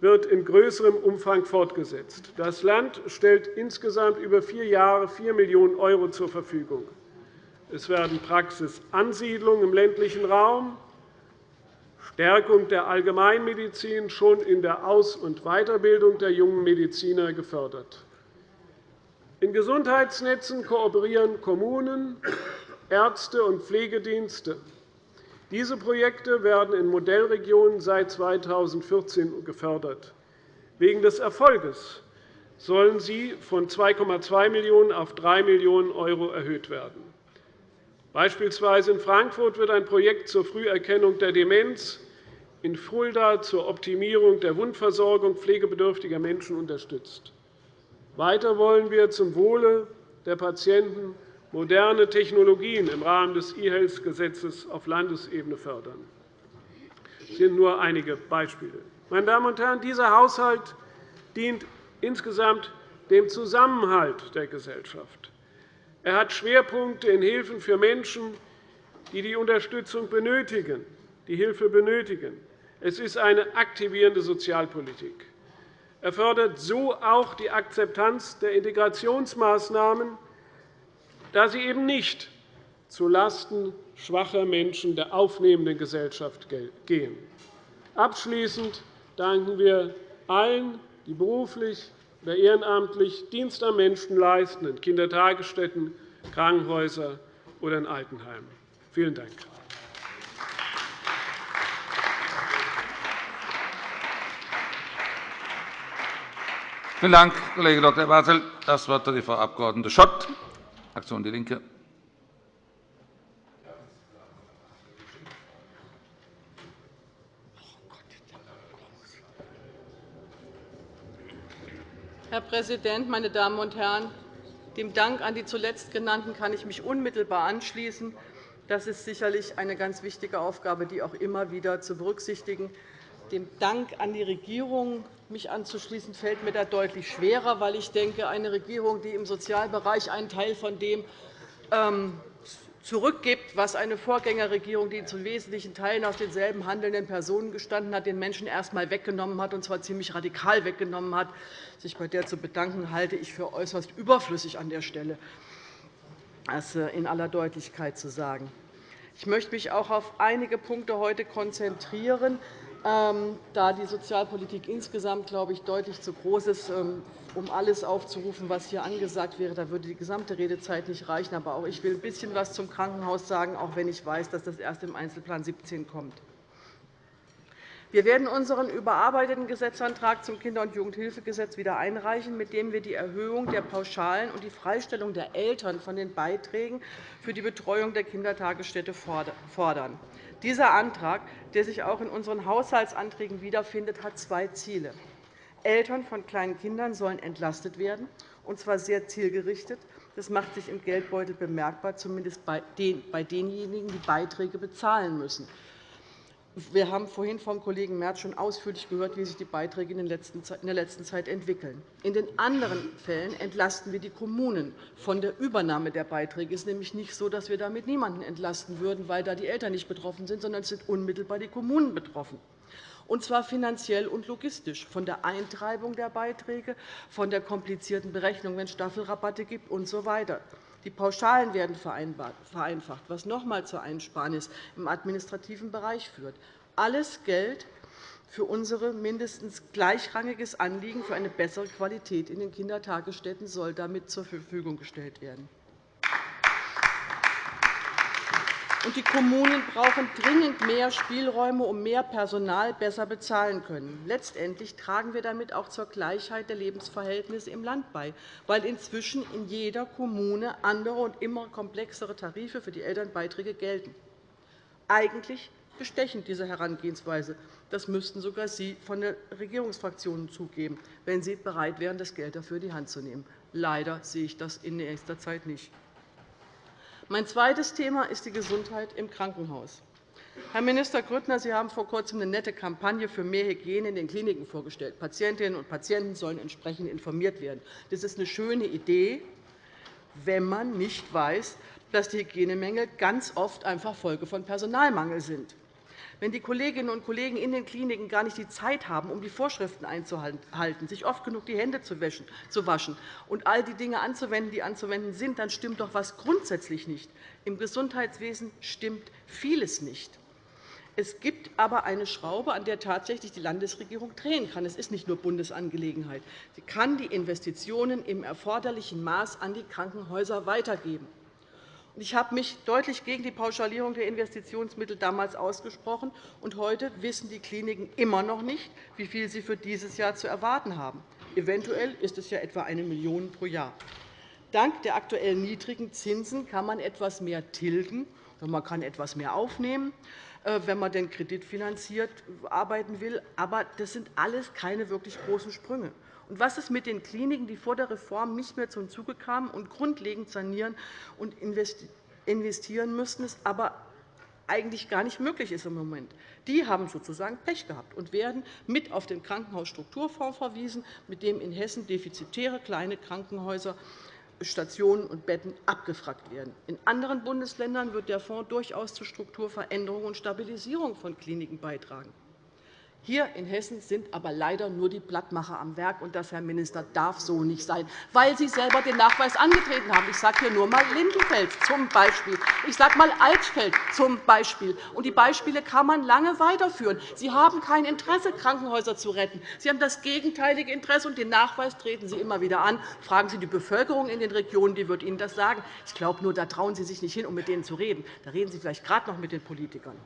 wird in größerem Umfang fortgesetzt. Das Land stellt insgesamt über vier Jahre 4 Millionen € zur Verfügung. Es werden Praxisansiedlungen im ländlichen Raum, Stärkung der Allgemeinmedizin schon in der Aus- und Weiterbildung der jungen Mediziner gefördert. In Gesundheitsnetzen kooperieren Kommunen, Ärzte und Pflegedienste. Diese Projekte werden in Modellregionen seit 2014 gefördert. Wegen des Erfolges sollen sie von 2,2 Millionen € auf 3 Millionen € erhöht werden. Beispielsweise in Frankfurt wird ein Projekt zur Früherkennung der Demenz in Fulda zur Optimierung der Wundversorgung pflegebedürftiger Menschen unterstützt. Weiter wollen wir zum Wohle der Patienten moderne Technologien im Rahmen des E-Health-Gesetzes auf Landesebene fördern. Das sind nur einige Beispiele. Meine Damen und Herren, dieser Haushalt dient insgesamt dem Zusammenhalt der Gesellschaft. Er hat Schwerpunkte in Hilfen für Menschen, die die Unterstützung benötigen, die Hilfe benötigen. Es ist eine aktivierende Sozialpolitik. Er fördert so auch die Akzeptanz der Integrationsmaßnahmen, da sie eben nicht zulasten schwacher Menschen der aufnehmenden Gesellschaft gehen. Abschließend danken wir allen, die beruflich oder ehrenamtlich Dienst am Menschen leisten, in Kindertagesstätten, Krankenhäusern oder in Altenheimen. Vielen Dank.
Vielen Dank, Kollege Dr. Bartelt. Das Wort hat die Frau Abg. Schott, Fraktion DIE LINKE.
Herr Präsident, meine Damen und Herren! Dem Dank an die zuletzt Genannten kann ich mich unmittelbar anschließen. Das ist sicherlich eine ganz wichtige Aufgabe, die auch immer wieder zu berücksichtigen dem Dank an die Regierung mich anzuschließen, fällt mir da deutlich schwerer, weil ich denke, eine Regierung, die im Sozialbereich einen Teil von dem ähm, zurückgibt, was eine Vorgängerregierung, die zu wesentlichen Teilen aus denselben handelnden Personen gestanden hat, den Menschen erst einmal weggenommen hat, und zwar ziemlich radikal weggenommen hat. Sich bei der zu bedanken, halte ich für äußerst überflüssig an der Stelle, das äh, in aller Deutlichkeit zu sagen. Ich möchte mich auch auf einige Punkte heute konzentrieren, da die Sozialpolitik insgesamt, glaube ich, deutlich zu groß ist, ähm, um alles aufzurufen, was hier angesagt wäre. Da würde die gesamte Redezeit nicht reichen. Aber auch ich will ein bisschen etwas zum Krankenhaus sagen, auch wenn ich weiß, dass das erst im Einzelplan 17 kommt. Wir werden unseren überarbeiteten Gesetzantrag zum Kinder- und Jugendhilfegesetz wieder einreichen, mit dem wir die Erhöhung der Pauschalen und die Freistellung der Eltern von den Beiträgen für die Betreuung der Kindertagesstätte fordern. Dieser Antrag, der sich auch in unseren Haushaltsanträgen wiederfindet, hat zwei Ziele. Eltern von kleinen Kindern sollen entlastet werden, und zwar sehr zielgerichtet. Das macht sich im Geldbeutel bemerkbar, zumindest bei denjenigen, die Beiträge bezahlen müssen. Wir haben vorhin vom Kollegen Merz schon ausführlich gehört, wie sich die Beiträge in der letzten Zeit entwickeln. In den anderen Fällen entlasten wir die Kommunen von der Übernahme der Beiträge. Es ist nämlich nicht so, dass wir damit niemanden entlasten würden, weil da die Eltern nicht betroffen sind, sondern es sind unmittelbar die Kommunen betroffen und zwar finanziell und logistisch, von der Eintreibung der Beiträge, von der komplizierten Berechnung, wenn es Staffelrabatte gibt usw. So die Pauschalen werden vereinfacht, was noch einmal zur Einsparnis im administrativen Bereich führt. Alles Geld für unser mindestens gleichrangiges Anliegen für eine bessere Qualität in den Kindertagesstätten soll damit zur Verfügung gestellt werden. Die Kommunen brauchen dringend mehr Spielräume, um mehr Personal besser bezahlen können. Letztendlich tragen wir damit auch zur Gleichheit der Lebensverhältnisse im Land bei, weil inzwischen in jeder Kommune andere und immer komplexere Tarife für die Elternbeiträge gelten. Eigentlich bestechend, diese Herangehensweise. Das müssten sogar Sie von den Regierungsfraktionen zugeben, wenn Sie bereit wären, das Geld dafür in die Hand zu nehmen. Leider sehe ich das in nächster Zeit nicht. Mein zweites Thema ist die Gesundheit im Krankenhaus. Herr Minister Grüttner, Sie haben vor Kurzem eine nette Kampagne für mehr Hygiene in den Kliniken vorgestellt. Patientinnen und Patienten sollen entsprechend informiert werden. Das ist eine schöne Idee, wenn man nicht weiß, dass die Hygienemängel ganz oft einfach Folge von Personalmangel sind. Wenn die Kolleginnen und Kollegen in den Kliniken gar nicht die Zeit haben, um die Vorschriften einzuhalten, sich oft genug die Hände zu waschen und all die Dinge anzuwenden, die anzuwenden sind, dann stimmt doch etwas grundsätzlich nicht. Im Gesundheitswesen stimmt vieles nicht. Es gibt aber eine Schraube, an der tatsächlich die Landesregierung drehen kann. Es ist nicht nur Bundesangelegenheit. Sie kann die Investitionen im erforderlichen Maß an die Krankenhäuser weitergeben. Ich habe mich deutlich gegen die Pauschalierung der Investitionsmittel damals ausgesprochen. und Heute wissen die Kliniken immer noch nicht, wie viel sie für dieses Jahr zu erwarten haben. Eventuell ist es ja etwa 1 Million pro Jahr. Dank der aktuell niedrigen Zinsen kann man etwas mehr tilgen, man kann etwas mehr aufnehmen, äh, wenn man den Kredit finanziert arbeiten will. Aber das sind alles keine wirklich großen Sprünge. Und was ist mit den Kliniken, die vor der Reform nicht mehr zum Zuge kamen und grundlegend sanieren und investieren müssten, es aber eigentlich gar nicht möglich ist im Moment. Die haben sozusagen Pech gehabt und werden mit auf den Krankenhausstrukturfonds verwiesen, mit dem in Hessen defizitäre kleine Krankenhäuser Stationen und Betten abgefragt werden. In anderen Bundesländern wird der Fonds durchaus zur Strukturveränderung und Stabilisierung von Kliniken beitragen. Hier in Hessen sind aber leider nur die Blattmacher am Werk. Und das, Herr Minister, darf so nicht sein, weil Sie selber den Nachweis angetreten haben. Ich sage hier nur einmal Lindenfeld zum Beispiel. Ich sage einmal Altfeld zum Beispiel. Und die Beispiele kann man lange weiterführen. Sie haben kein Interesse, Krankenhäuser zu retten. Sie haben das gegenteilige Interesse, und den Nachweis treten Sie immer wieder an. Fragen Sie die Bevölkerung in den Regionen, die wird Ihnen das sagen. Ich glaube nur, da trauen Sie sich nicht hin, um mit denen zu reden. Da reden Sie vielleicht gerade noch mit den Politikern.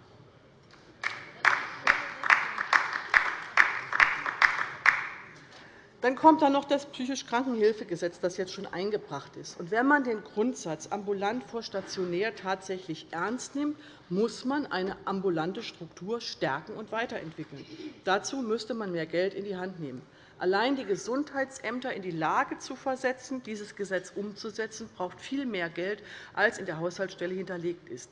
Dann kommt da noch das psychisch Krankenhilfegesetz, das jetzt schon eingebracht ist. Und wenn man den Grundsatz ambulant vor stationär tatsächlich ernst nimmt, muss man eine ambulante Struktur stärken und weiterentwickeln. Dazu müsste man mehr Geld in die Hand nehmen. Allein die Gesundheitsämter in die Lage zu versetzen, dieses Gesetz umzusetzen, braucht viel mehr Geld, als in der Haushaltsstelle hinterlegt ist.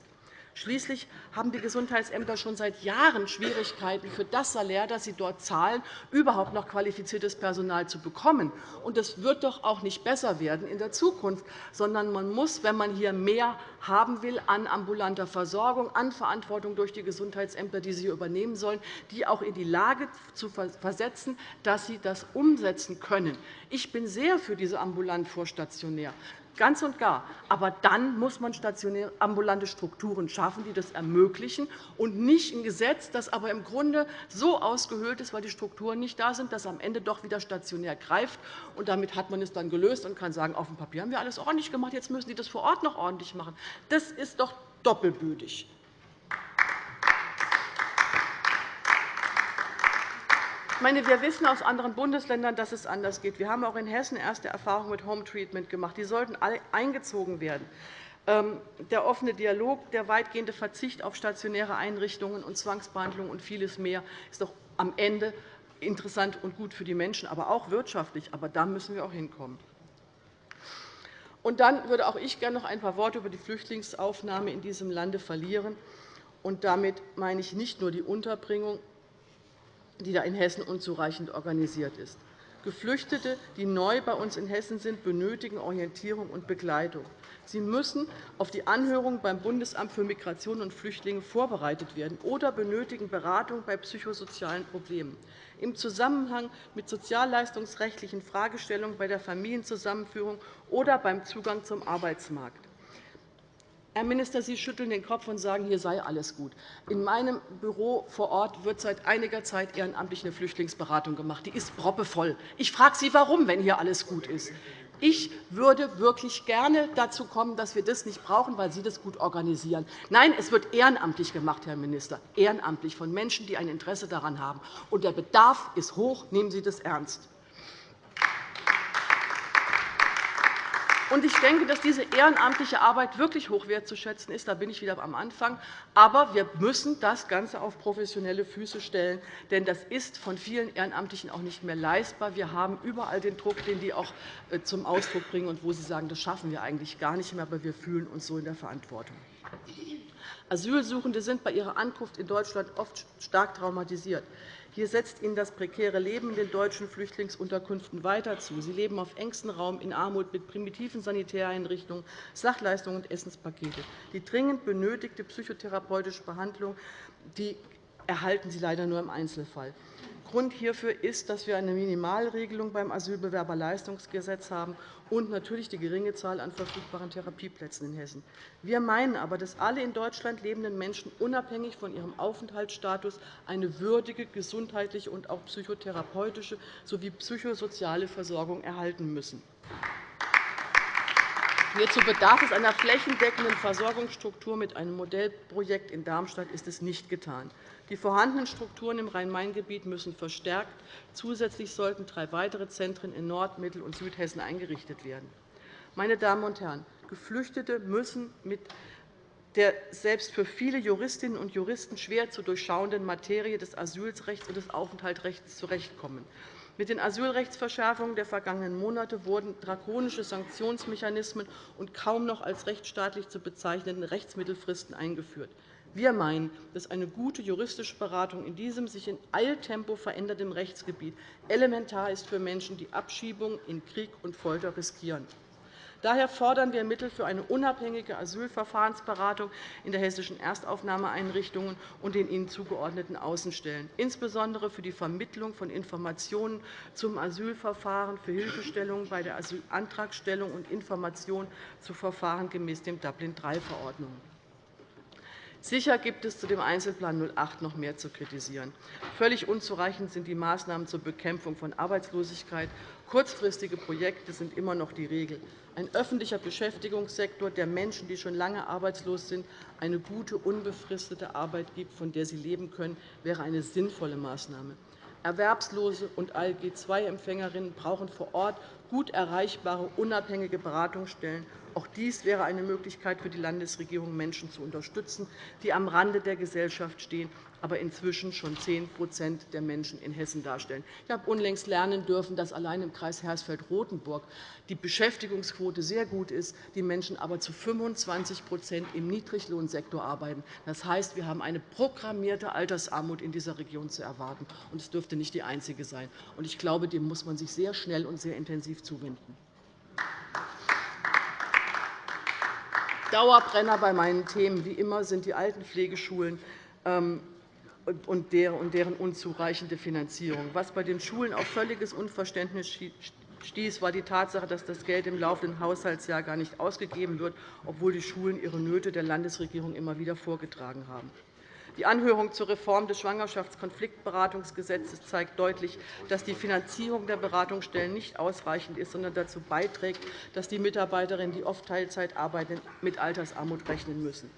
Schließlich haben die Gesundheitsämter schon seit Jahren Schwierigkeiten, für das Salär, das sie dort zahlen, überhaupt noch qualifiziertes Personal zu bekommen. Und das wird doch auch nicht besser werden in der Zukunft, sondern man muss, wenn man hier mehr haben will an ambulanter Versorgung, an Verantwortung durch die Gesundheitsämter, die sie übernehmen sollen, die auch in die Lage zu versetzen, dass sie das umsetzen können. Ich bin sehr für diese ambulant vorstationär ganz und gar. Aber dann muss man stationäre ambulante Strukturen schaffen, die das ermöglichen, und nicht ein Gesetz, das aber im Grunde so ausgehöhlt ist, weil die Strukturen nicht da sind, dass am Ende doch wieder stationär greift. Und damit hat man es dann gelöst und kann sagen, auf dem Papier haben wir alles ordentlich gemacht, jetzt müssen die das vor Ort noch ordentlich machen. Das ist doch doppelbütig. Ich meine, wir wissen aus anderen Bundesländern, dass es anders geht. Wir haben auch in Hessen erste Erfahrungen mit Home Treatment gemacht. Die sollten alle eingezogen werden. Ähm, der offene Dialog, der weitgehende Verzicht auf stationäre Einrichtungen und Zwangsbehandlung und vieles mehr ist doch am Ende interessant und gut für die Menschen, aber auch wirtschaftlich. Aber da müssen wir auch hinkommen. Und dann würde auch ich gerne noch ein paar Worte über die Flüchtlingsaufnahme in diesem Lande verlieren. Und damit meine ich nicht nur die Unterbringung, die da in Hessen unzureichend organisiert ist. Geflüchtete, die neu bei uns in Hessen sind, benötigen Orientierung und Begleitung. Sie müssen auf die Anhörung beim Bundesamt für Migration und Flüchtlinge vorbereitet werden oder benötigen Beratung bei psychosozialen Problemen. Im Zusammenhang mit sozialleistungsrechtlichen Fragestellungen bei der Familienzusammenführung oder beim Zugang zum Arbeitsmarkt. Herr Minister, Sie schütteln den Kopf und sagen, hier sei alles gut. In meinem Büro vor Ort wird seit einiger Zeit ehrenamtlich eine Flüchtlingsberatung gemacht. Die ist proppevoll. Ich frage Sie, warum, wenn hier alles gut ist. Ich würde wirklich gerne dazu kommen, dass wir das nicht brauchen, weil Sie das gut organisieren. Nein, es wird ehrenamtlich gemacht, Herr Minister, ehrenamtlich von Menschen, die ein Interesse daran haben. Und der Bedarf ist hoch. Nehmen Sie das ernst. Ich denke, dass diese ehrenamtliche Arbeit wirklich hoch wertzuschätzen ist. Da bin ich wieder am Anfang. Aber wir müssen das Ganze auf professionelle Füße stellen. Denn das ist von vielen Ehrenamtlichen auch nicht mehr leistbar. Wir haben überall den Druck, den die auch äh, zum Ausdruck bringen und wo sie sagen, das schaffen wir eigentlich gar nicht mehr, aber wir fühlen uns so in der Verantwortung. Asylsuchende sind bei ihrer Ankunft in Deutschland oft stark traumatisiert. Hier setzt ihnen das prekäre Leben in den deutschen Flüchtlingsunterkünften weiter zu. Sie leben auf engstem Raum in Armut mit primitiven Sanitäreinrichtungen, Sachleistungen und Essenspakete. Die dringend benötigte psychotherapeutische Behandlung die erhalten sie leider nur im Einzelfall. Grund hierfür ist, dass wir eine Minimalregelung beim Asylbewerberleistungsgesetz haben und natürlich die geringe Zahl an verfügbaren Therapieplätzen in Hessen. Wir meinen aber, dass alle in Deutschland lebenden Menschen unabhängig von ihrem Aufenthaltsstatus eine würdige gesundheitliche und auch psychotherapeutische sowie psychosoziale Versorgung erhalten müssen. Hierzu bedarf es einer flächendeckenden Versorgungsstruktur. Mit einem Modellprojekt in Darmstadt ist es nicht getan. Die vorhandenen Strukturen im Rhein-Main-Gebiet müssen verstärkt. Zusätzlich sollten drei weitere Zentren in Nord-, Mittel- und Südhessen eingerichtet werden. Meine Damen und Herren, Geflüchtete müssen mit der selbst für viele Juristinnen und Juristen schwer zu durchschauenden Materie des Asylrechts und des Aufenthaltsrechts zurechtkommen. Mit den Asylrechtsverschärfungen der vergangenen Monate wurden drakonische Sanktionsmechanismen und kaum noch als rechtsstaatlich zu bezeichnende Rechtsmittelfristen eingeführt. Wir meinen, dass eine gute juristische Beratung in diesem sich in Eiltempo verändernden Rechtsgebiet elementar ist für Menschen, die Abschiebung in Krieg und Folter riskieren. Daher fordern wir Mittel für eine unabhängige Asylverfahrensberatung in der hessischen Erstaufnahmeeinrichtungen und den ihnen zugeordneten Außenstellen, insbesondere für die Vermittlung von Informationen zum Asylverfahren, für Hilfestellungen bei der Asylantragstellung und Informationen zu Verfahren gemäß dem Dublin-III-Verordnung. Sicher gibt es zu dem Einzelplan 08 noch mehr zu kritisieren. Völlig unzureichend sind die Maßnahmen zur Bekämpfung von Arbeitslosigkeit. Kurzfristige Projekte sind immer noch die Regel. Ein öffentlicher Beschäftigungssektor, der Menschen, die schon lange arbeitslos sind, eine gute, unbefristete Arbeit gibt, von der sie leben können, wäre eine sinnvolle Maßnahme. Erwerbslose und ALG-II-Empfängerinnen brauchen vor Ort gut erreichbare, unabhängige Beratungsstellen Auch dies wäre eine Möglichkeit für die Landesregierung, Menschen zu unterstützen, die am Rande der Gesellschaft stehen, aber inzwischen schon 10% der Menschen in Hessen darstellen. Ich habe unlängst lernen dürfen, dass allein im Kreis Hersfeld-Rotenburg die Beschäftigungsquote sehr gut ist, die Menschen aber zu 25% im Niedriglohnsektor arbeiten. Das heißt, wir haben eine programmierte Altersarmut in dieser Region zu erwarten. und Es dürfte nicht die einzige sein. Ich glaube, dem muss man sich sehr schnell und sehr intensiv zuwenden. Dauerbrenner bei meinen Themen wie immer sind die Altenpflegeschulen ähm, und deren unzureichende Finanzierung. Was bei den Schulen auf völliges Unverständnis stieß, war die Tatsache, dass das Geld im laufenden Haushaltsjahr gar nicht ausgegeben wird, obwohl die Schulen ihre Nöte der Landesregierung immer wieder vorgetragen haben. Die Anhörung zur Reform des Schwangerschaftskonfliktberatungsgesetzes zeigt deutlich, dass die Finanzierung der Beratungsstellen nicht ausreichend ist, sondern dazu beiträgt, dass die Mitarbeiterinnen, die oft Teilzeit arbeiten, mit Altersarmut rechnen müssen.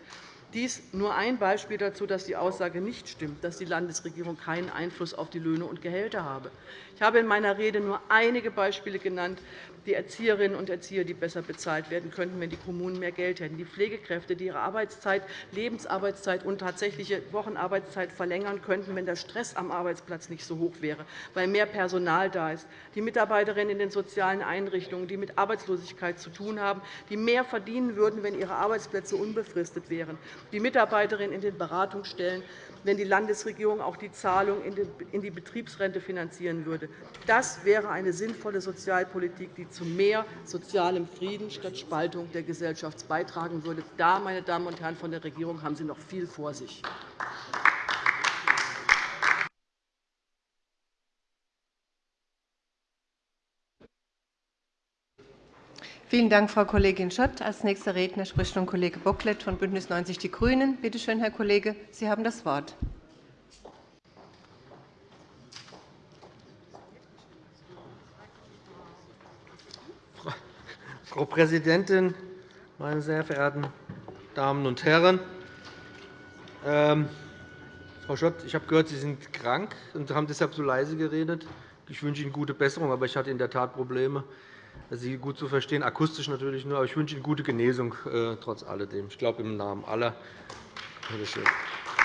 Dies nur ein Beispiel dazu, dass die Aussage nicht stimmt, dass die Landesregierung keinen Einfluss auf die Löhne und Gehälter habe. Ich habe in meiner Rede nur einige Beispiele genannt, die Erzieherinnen und Erzieher, die besser bezahlt werden könnten, wenn die Kommunen mehr Geld hätten, die Pflegekräfte, die ihre Arbeitszeit, Lebensarbeitszeit und tatsächliche Wochenarbeitszeit verlängern könnten, wenn der Stress am Arbeitsplatz nicht so hoch wäre, weil mehr Personal da ist, die Mitarbeiterinnen in den sozialen Einrichtungen, die mit Arbeitslosigkeit zu tun haben, die mehr verdienen würden, wenn ihre Arbeitsplätze unbefristet wären, die Mitarbeiterinnen in den Beratungsstellen, wenn die Landesregierung auch die Zahlung in die Betriebsrente finanzieren würde. Das wäre eine sinnvolle Sozialpolitik, die zu mehr sozialem Frieden statt Spaltung der Gesellschaft beitragen würde. Da, meine Damen und Herren von der Regierung, haben Sie noch viel vor sich.
Vielen Dank, Frau Kollegin Schott. – Als nächster Redner spricht nun Kollege Bocklet von BÜNDNIS 90 die GRÜNEN. Bitte schön, Herr Kollege, Sie haben das Wort.
Frau Präsidentin, meine sehr verehrten Damen und Herren! Ähm, Frau Schott, ich habe gehört, Sie sind krank und haben deshalb so leise geredet. Ich wünsche Ihnen gute Besserung, aber ich hatte in der Tat Probleme. Sie gut zu verstehen, akustisch natürlich nur. Aber ich wünsche Ihnen gute Genesung äh, trotz alledem. Ich glaube, im Namen aller. Bitte schön.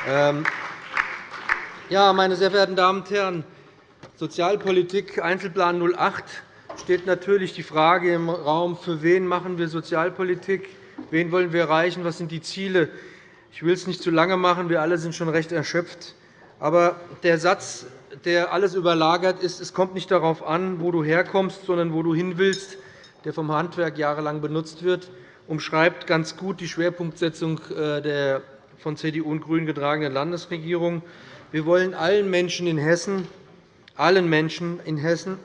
Ähm, ja, meine sehr verehrten Damen und Herren, Sozialpolitik, Einzelplan 08 steht natürlich die Frage im Raum, für wen machen wir Sozialpolitik, wen wollen wir erreichen, was sind die Ziele. Ich will es nicht zu lange machen, wir alle sind schon recht erschöpft. Aber der Satz, der alles überlagert ist, es kommt nicht darauf an, wo du herkommst, sondern wo du hin willst, der vom Handwerk jahrelang benutzt wird, umschreibt ganz gut die Schwerpunktsetzung äh, der von CDU und GRÜNEN getragenen Landesregierung. Wir wollen allen Menschen in Hessen, allen Menschen in Hessen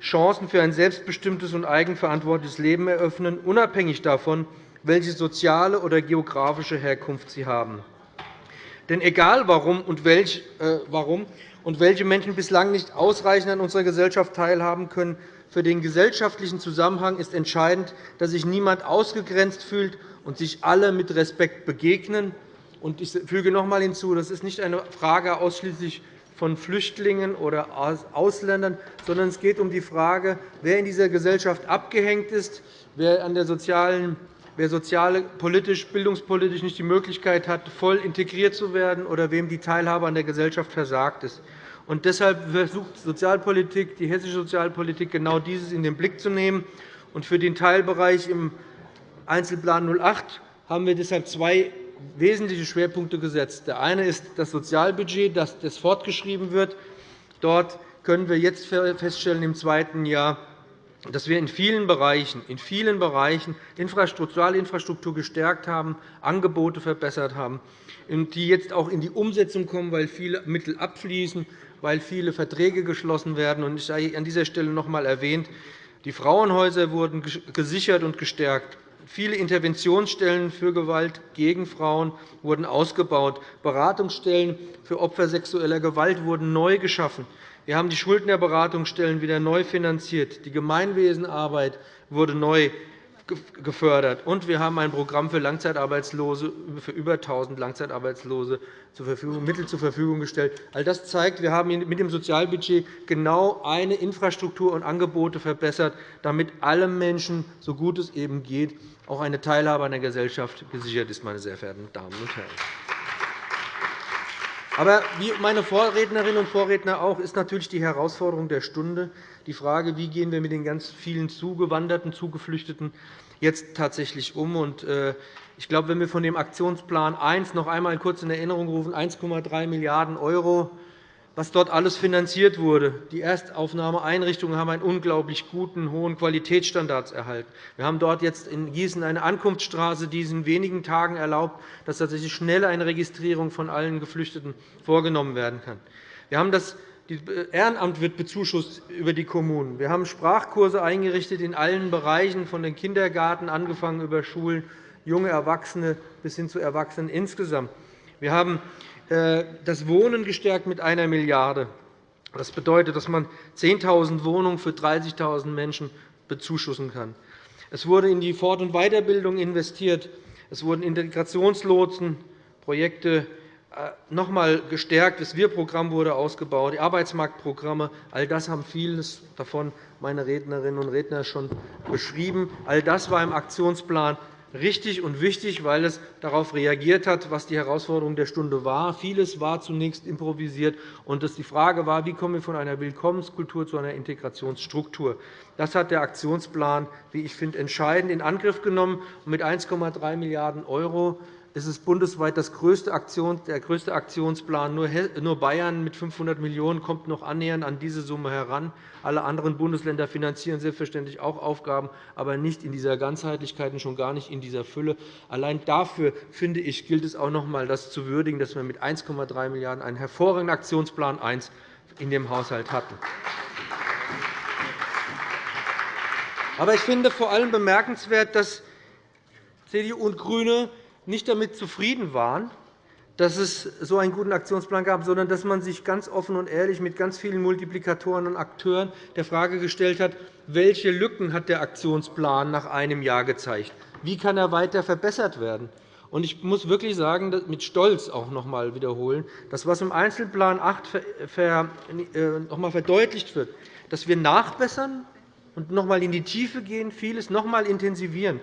Chancen für ein selbstbestimmtes und eigenverantwortliches Leben eröffnen, unabhängig davon, welche soziale oder geografische Herkunft sie haben. Denn egal warum und, welch, äh, warum und welche Menschen bislang nicht ausreichend an unserer Gesellschaft teilhaben können, für den gesellschaftlichen Zusammenhang ist entscheidend, dass sich niemand ausgegrenzt fühlt und sich alle mit Respekt begegnen. Ich füge noch einmal hinzu, das ist nicht eine Frage ausschließlich von Flüchtlingen oder Ausländern, sondern es geht um die Frage, wer in dieser Gesellschaft abgehängt ist, wer an der sozialen wer sozial, politisch, bildungspolitisch nicht die Möglichkeit hat, voll integriert zu werden oder wem die Teilhabe an der Gesellschaft versagt ist. Und deshalb versucht Sozialpolitik, die hessische Sozialpolitik genau dieses in den Blick zu nehmen. Und für den Teilbereich im Einzelplan 08 haben wir deshalb zwei wesentliche Schwerpunkte gesetzt. Der eine ist das Sozialbudget, das fortgeschrieben wird. Dort können wir jetzt feststellen, im zweiten Jahr, dass wir in vielen Bereichen, in vielen Bereichen Sozialinfrastruktur gestärkt haben, Angebote verbessert haben, die jetzt auch in die Umsetzung kommen, weil viele Mittel abfließen, weil viele Verträge geschlossen werden. Ich sei an dieser Stelle noch einmal erwähnt, die Frauenhäuser wurden gesichert und gestärkt. Viele Interventionsstellen für Gewalt gegen Frauen wurden ausgebaut. Beratungsstellen für Opfer sexueller Gewalt wurden neu geschaffen. Wir haben die Schuldnerberatungsstellen wieder neu finanziert. Die Gemeinwesenarbeit wurde neu gefördert. Und wir haben ein Programm für Langzeitarbeitslose, für über 1.000 Langzeitarbeitslose zur Verfügung, Mittel zur Verfügung gestellt. All das zeigt, wir haben mit dem Sozialbudget genau eine Infrastruktur und Angebote verbessert, damit allen Menschen, so gut es eben geht, auch eine Teilhabe an der Gesellschaft gesichert ist. Meine sehr verehrten Damen und Herren. Aber wie meine Vorrednerinnen und Vorredner auch, ist natürlich die Herausforderung der Stunde die Frage, wie gehen wir mit den ganz vielen Zugewanderten, Zugeflüchteten jetzt tatsächlich um. Äh, ich glaube, wenn wir von dem Aktionsplan 1 noch einmal kurz in Erinnerung rufen, 1,3 Milliarden €, was dort alles finanziert wurde. Die Erstaufnahmeeinrichtungen haben einen unglaublich guten, hohen Qualitätsstandards erhalten. Wir haben dort jetzt in Gießen eine Ankunftsstraße, die es in wenigen Tagen erlaubt, dass tatsächlich schnell eine Registrierung von allen Geflüchteten vorgenommen werden kann. Wir haben das Ehrenamt wird bezuschusst über die Kommunen. Wir haben Sprachkurse eingerichtet in allen Bereichen, von den Kindergarten angefangen über Schulen, junge Erwachsene bis hin zu Erwachsenen insgesamt. Wir haben äh, das Wohnen gestärkt mit einer Milliarde €. Das bedeutet, dass man 10.000 Wohnungen für 30.000 Menschen bezuschussen kann. Es wurde in die Fort- und Weiterbildung investiert. Es wurden Integrationslotsen, Projekte noch einmal gestärkt. Das Wir-Programm wurde ausgebaut, die Arbeitsmarktprogramme. All das haben vieles davon meine Rednerinnen und Redner schon beschrieben. All das war im Aktionsplan richtig und wichtig, weil es darauf reagiert hat, was die Herausforderung der Stunde war. Vieles war zunächst improvisiert, und die Frage war, wie kommen wir von einer Willkommenskultur zu einer Integrationsstruktur. Das hat der Aktionsplan, wie ich finde, entscheidend in Angriff genommen. Mit 1,3 Milliarden € es ist bundesweit das größte Aktion, der größte Aktionsplan. Nur Bayern mit 500 Millionen € kommt noch annähernd an diese Summe heran. Alle anderen Bundesländer finanzieren selbstverständlich auch Aufgaben, aber nicht in dieser Ganzheitlichkeit und schon gar nicht in dieser Fülle. Allein dafür finde ich, gilt es auch noch einmal, das zu würdigen, dass wir mit 1,3 Milliarden € einen hervorragenden Aktionsplan 1 in dem Haushalt hatten. Aber ich finde vor allem bemerkenswert, dass CDU und GRÜNE nicht damit zufrieden waren, dass es so einen guten Aktionsplan gab, sondern dass man sich ganz offen und ehrlich mit ganz vielen Multiplikatoren und Akteuren der Frage gestellt hat, welche Lücken hat der Aktionsplan nach einem Jahr gezeigt? Wie kann er weiter verbessert werden? Ich muss wirklich sagen, mit Stolz auch noch einmal wiederholen, dass was im Einzelplan 8 äh, noch einmal verdeutlicht wird, dass wir nachbessern und noch einmal in die Tiefe gehen, vieles noch einmal intensivieren.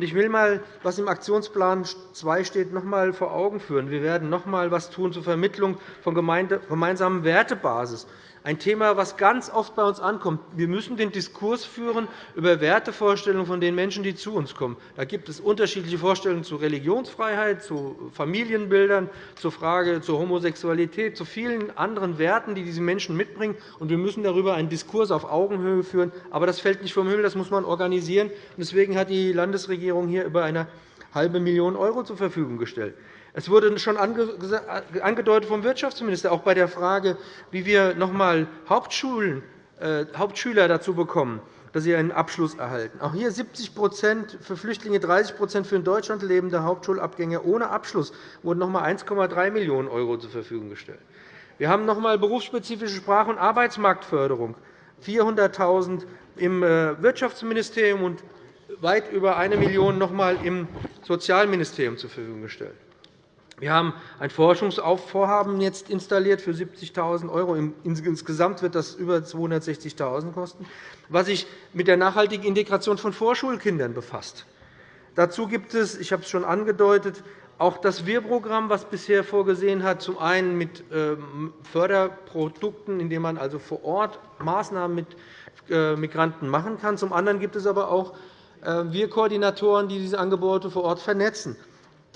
Ich will einmal, was im Aktionsplan 2 steht, noch einmal vor Augen führen. Wir werden noch einmal etwas tun zur Vermittlung von gemeinsamen Wertebasis ein Thema, das ganz oft bei uns ankommt. Wir müssen den Diskurs führen über Wertevorstellungen von den Menschen, die zu uns kommen. Da gibt es unterschiedliche Vorstellungen zu Religionsfreiheit, zu Familienbildern, zur Frage zur Homosexualität, zu vielen anderen Werten, die diese Menschen mitbringen. Wir müssen darüber einen Diskurs auf Augenhöhe führen. Aber das fällt nicht vom Himmel, das muss man organisieren. Deswegen hat die Landesregierung hier über eine halbe Million € zur Verfügung gestellt. Es wurde schon angedeutet vom Wirtschaftsminister, auch bei der Frage, wie wir noch einmal äh, Hauptschüler dazu bekommen, dass sie einen Abschluss erhalten. Auch hier 70% für Flüchtlinge, 30% für in Deutschland lebende Hauptschulabgänger ohne Abschluss wurden noch einmal 1,3 Millionen € zur Verfügung gestellt. Wir haben noch einmal berufsspezifische Sprach- und Arbeitsmarktförderung, 400.000 € im äh, Wirtschaftsministerium und weit über 1 Million € noch einmal im Sozialministerium zur Verfügung gestellt. Wir haben ein Forschungsvorhaben jetzt installiert für 70.000 €. Insgesamt wird das über 260.000 € kosten, was sich mit der nachhaltigen Integration von Vorschulkindern befasst. Dazu gibt es, ich habe es schon angedeutet, auch das Wir-Programm, das bisher vorgesehen hat, zum einen mit ähm, Förderprodukten, indem man also vor Ort Maßnahmen mit äh, Migranten machen kann. Zum anderen gibt es aber auch äh, Wir-Koordinatoren, die diese Angebote vor Ort vernetzen.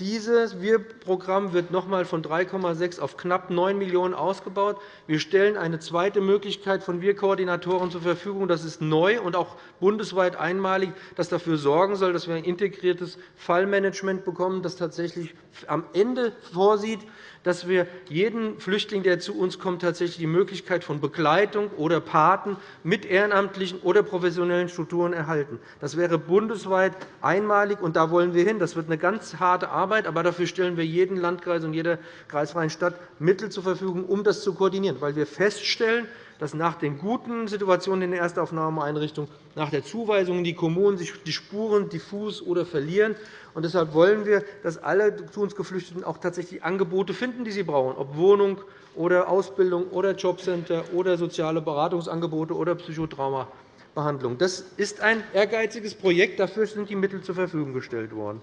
Dieses Wir-Programm wird noch einmal von 3,6 auf knapp 9 Millionen € ausgebaut. Wir stellen eine zweite Möglichkeit von Wir-Koordinatoren zur Verfügung. Das ist neu und auch bundesweit einmalig, das dafür sorgen soll, dass wir ein integriertes Fallmanagement bekommen, das tatsächlich am Ende vorsieht, dass wir jeden Flüchtling, der zu uns kommt, tatsächlich die Möglichkeit von Begleitung oder Paten mit ehrenamtlichen oder professionellen Strukturen erhalten. Das wäre bundesweit einmalig, und da wollen wir hin. Das wird eine ganz harte Arbeit, aber dafür stellen wir jedem Landkreis und jeder kreisfreien Stadt Mittel zur Verfügung, um das zu koordinieren, weil wir feststellen, dass nach den guten Situationen in den Erstaufnahmeeinrichtungen, nach der Zuweisung in die Kommunen sich die Spuren diffus oder verlieren. Und deshalb wollen wir, dass alle zu uns Geflüchteten auch tatsächlich Angebote finden, die sie brauchen, ob Wohnung oder Ausbildung oder Jobcenter oder soziale Beratungsangebote oder Psychotraumabehandlung. Das ist ein ehrgeiziges Projekt. Dafür sind die Mittel zur Verfügung gestellt worden.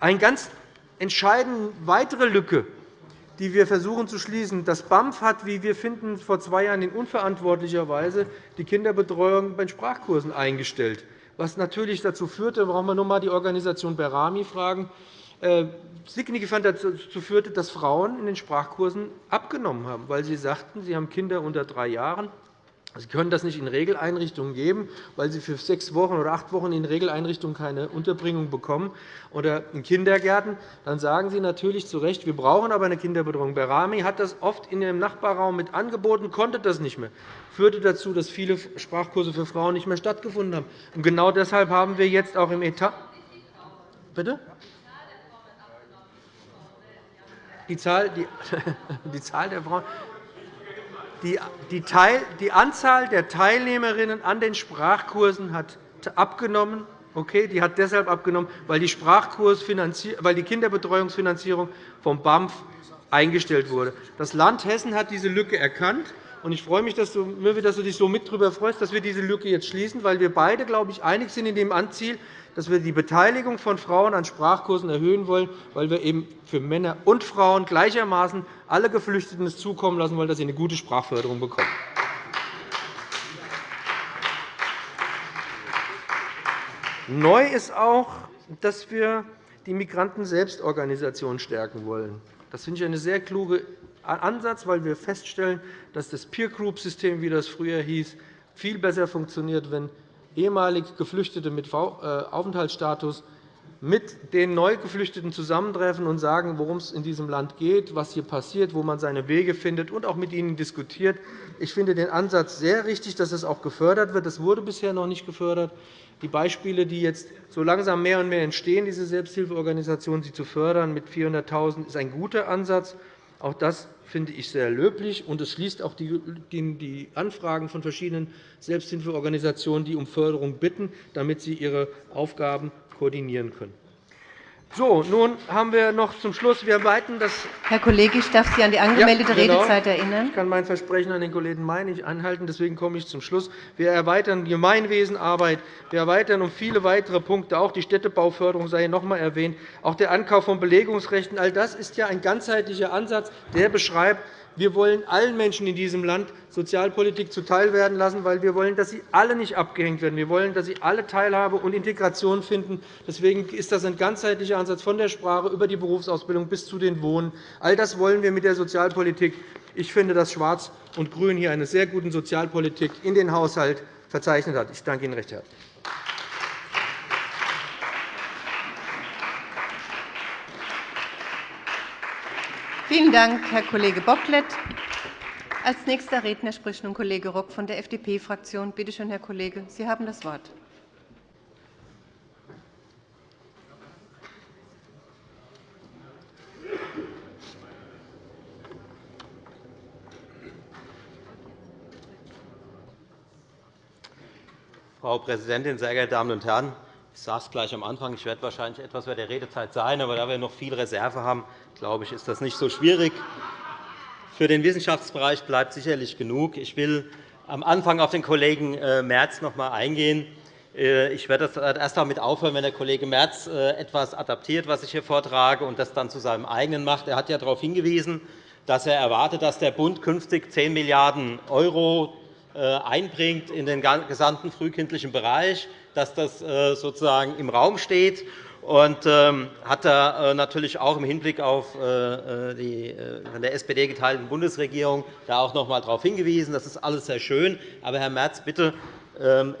Eine ganz entscheidende weitere Lücke die wir versuchen zu schließen. Das BAMF hat, wie wir finden, vor zwei Jahren in unverantwortlicher Weise die Kinderbetreuung bei Sprachkursen eingestellt, was natürlich dazu führte, brauchen wir nur einmal die Organisation Berami fragen, äh, signifikant dazu führte, dass Frauen in den Sprachkursen abgenommen haben, weil sie sagten, sie haben Kinder unter drei Jahren Sie können das nicht in Regeleinrichtungen geben, weil Sie für sechs Wochen oder acht Wochen in Regeleinrichtungen keine Unterbringung bekommen oder in Kindergärten. Dann sagen Sie natürlich zu Recht, wir brauchen aber eine Kinderbetreuung. Berami hat das oft in Ihrem Nachbarraum mit angeboten, konnte das nicht mehr. Das führte dazu, dass viele Sprachkurse für Frauen nicht mehr stattgefunden haben. Und genau deshalb haben wir jetzt auch im Etat Bitte? Die Zahl, die, die Zahl der Frauen die, Anzahl der Teilnehmerinnen an den Sprachkursen hat abgenommen. Okay, die hat deshalb abgenommen, weil die, weil die Kinderbetreuungsfinanzierung vom BAMF eingestellt wurde. Das Land Hessen hat diese Lücke erkannt. Ich freue mich, dass du, dass du dich so mit darüber freust, dass wir diese Lücke jetzt schließen, weil wir beide, glaube ich, einig sind in dem Anziel, dass wir die Beteiligung von Frauen an Sprachkursen erhöhen wollen, weil wir eben für Männer und Frauen gleichermaßen alle Geflüchteten es zukommen lassen wollen, dass sie eine gute Sprachförderung bekommen. Neu ist auch, dass wir die Migranten-Selbstorganisation stärken wollen. Das finde ich einen sehr klugen Ansatz, weil wir feststellen, dass das Peer-Group-System, wie das früher hieß, viel besser funktioniert, wenn ehemalig Geflüchtete mit äh, Aufenthaltsstatus mit den Neugeflüchteten zusammentreffen und sagen, worum es in diesem Land geht, was hier passiert, wo man seine Wege findet und auch mit ihnen diskutiert. Ich finde den Ansatz sehr richtig, dass es auch gefördert wird. Das wurde bisher noch nicht gefördert. Die Beispiele, die jetzt so langsam mehr und mehr entstehen, diese Selbsthilfeorganisationen, zu fördern mit 400.000, ist ein guter Ansatz. Auch das finde ich sehr löblich, und es schließt auch die Anfragen von verschiedenen Selbsthilfeorganisationen, die um Förderung bitten, damit sie ihre Aufgaben koordinieren können. So, nun haben wir noch zum Schluss. Wir weiten das
Herr Kollege, ich darf Sie an die angemeldete ja, genau. Redezeit erinnern.
Ich kann mein Versprechen an den Kollegen May nicht anhalten. Deswegen komme ich zum Schluss. Wir erweitern Gemeinwesenarbeit. Wir erweitern um viele weitere Punkte. Auch die Städtebauförderung sei noch einmal erwähnt. Auch der Ankauf von Belegungsrechten. All das ist ja ein ganzheitlicher Ansatz, der beschreibt, wir wollen allen Menschen in diesem Land Sozialpolitik zuteilwerden lassen, weil wir wollen, dass sie alle nicht abgehängt werden. Wir wollen, dass sie alle Teilhabe und Integration finden. Deswegen ist das ein ganzheitlicher Ansatz von der Sprache über die Berufsausbildung bis zu den Wohnen. All das wollen wir mit der Sozialpolitik. Ich finde, dass Schwarz und Grün hier eine sehr gute Sozialpolitik in den Haushalt verzeichnet hat. Ich danke Ihnen recht herzlich.
Vielen Dank, Herr Kollege Bocklet. Als nächster Redner spricht nun Kollege Rock von der FDP-Fraktion. Bitte schön, Herr Kollege, Sie haben das Wort.
Frau Präsidentin, sehr geehrte Damen und Herren! Ich sage es gleich am Anfang. Ich werde wahrscheinlich etwas bei der Redezeit sein. Aber da wir noch viel Reserve haben, glaube ich, ist das nicht so schwierig. Für den Wissenschaftsbereich bleibt sicherlich genug. Ich will am Anfang auf den Kollegen äh, Merz noch einmal eingehen. Äh, ich werde erst damit aufhören, wenn der Kollege Merz äh, etwas adaptiert, was ich hier vortrage, und das dann zu seinem eigenen macht. Er hat ja darauf hingewiesen, dass er erwartet, dass der Bund künftig 10 Milliarden € einbringt in den gesamten frühkindlichen Bereich dass das äh, sozusagen im Raum steht und ähm, hat da äh, natürlich auch im Hinblick auf äh, die von der SPD geteilten Bundesregierung da auch noch einmal darauf hingewiesen. Das ist alles sehr schön. Aber, Herr Merz, bitte ähm,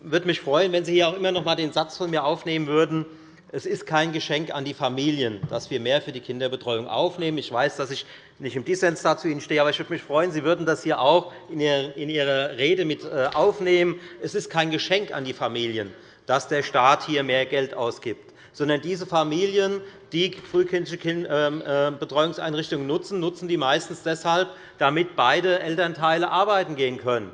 würde mich freuen, wenn Sie hier auch immer noch einmal den Satz von mir aufnehmen würden, es ist kein Geschenk an die Familien, dass wir mehr für die Kinderbetreuung aufnehmen. Ich weiß, dass ich nicht im Dissens dazu Ihnen stehe, aber ich würde mich freuen, Sie würden das hier auch in Ihre Rede mit äh, aufnehmen. Es ist kein Geschenk an die Familien, dass der Staat hier mehr Geld ausgibt. sondern diese Familien, die frühkindliche ähm, äh, Betreuungseinrichtungen nutzen, nutzen die meistens deshalb, damit beide Elternteile arbeiten gehen können.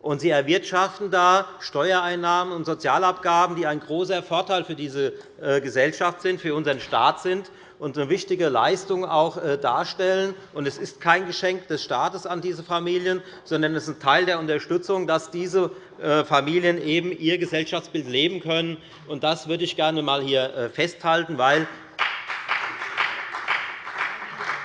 Und sie erwirtschaften da Steuereinnahmen und Sozialabgaben, die ein großer Vorteil für diese äh, Gesellschaft sind, für unseren Staat sind und eine wichtige Leistung auch äh, darstellen. Und es ist kein Geschenk des Staates an diese Familien, sondern es ist ein Teil der Unterstützung, dass diese äh, Familien eben ihr Gesellschaftsbild leben können. Das würde ich gerne einmal hier festhalten, weil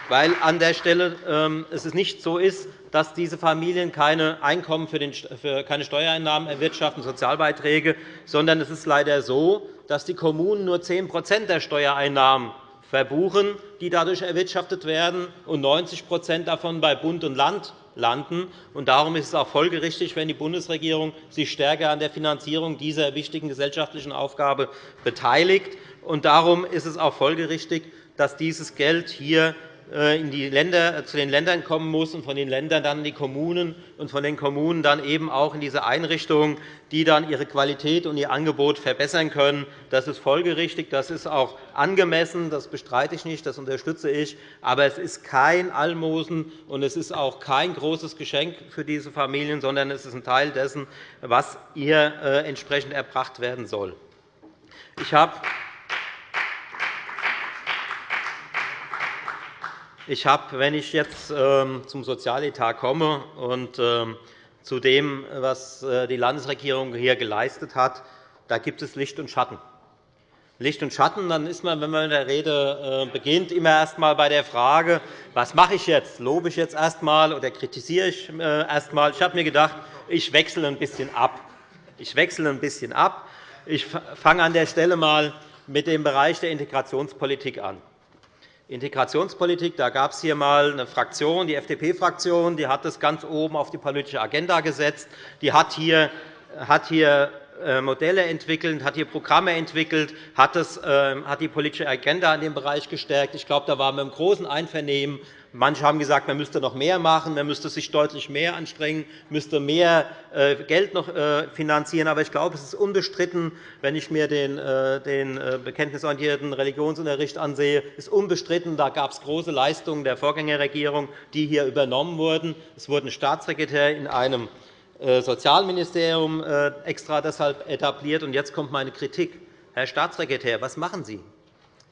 weil an der Stelle ähm, es nicht so ist, dass diese Familien keine Einkommen für, den, für keine Steuereinnahmen erwirtschaften, Sozialbeiträge, sondern es ist leider so, dass die Kommunen nur 10% der Steuereinnahmen verbuchen, die dadurch erwirtschaftet werden, und 90% davon bei Bund und Land landen. Darum ist es auch folgerichtig, wenn die Bundesregierung sich stärker an der Finanzierung dieser wichtigen gesellschaftlichen Aufgabe beteiligt. darum ist es auch folgerichtig, dass dieses Geld hier in die Länder, zu den Ländern kommen muss und von den Ländern dann in die Kommunen und von den Kommunen dann eben auch in diese Einrichtungen, die dann ihre Qualität und ihr Angebot verbessern können. Das ist folgerichtig, das ist auch angemessen, das bestreite ich nicht, das unterstütze ich. Aber es ist kein Almosen und es ist auch kein großes Geschenk für diese Familien, sondern es ist ein Teil dessen, was ihr äh, entsprechend erbracht werden soll. Ich habe Ich habe, wenn ich jetzt ähm, zum Sozialetat komme und ähm, zu dem, was äh, die Landesregierung hier geleistet hat, da gibt es Licht und Schatten. Licht und Schatten, dann ist man, wenn man in der Rede äh, beginnt, immer erst einmal bei der Frage, was mache ich jetzt? Lobe ich jetzt erst einmal oder kritisiere ich äh, erst einmal? Ich habe mir gedacht, ich wechsle ein bisschen ab. Ich wechsle ein bisschen ab. Ich fange an der Stelle einmal mit dem Bereich der Integrationspolitik an. Integrationspolitik, da gab es hier einmal eine Fraktion, die FDP-Fraktion, die hat das ganz oben auf die politische Agenda gesetzt. Die hat hier, hat hier äh, Modelle entwickelt, hat hier Programme entwickelt, ähm, hat die politische Agenda in dem Bereich gestärkt. Ich glaube, da waren wir im großen Einvernehmen Manche haben gesagt, man müsste noch mehr machen, man müsste sich deutlich mehr anstrengen, müsste mehr äh, Geld noch äh, finanzieren. Aber ich glaube, es ist unbestritten, wenn ich mir den, äh, bekenntnisorientierten Religionsunterricht ansehe, ist unbestritten, da gab es große Leistungen der Vorgängerregierung, die hier übernommen wurden. Es wurde ein Staatssekretär in einem Sozialministerium extra deshalb etabliert. Und jetzt kommt meine Kritik. Herr Staatssekretär, was machen Sie?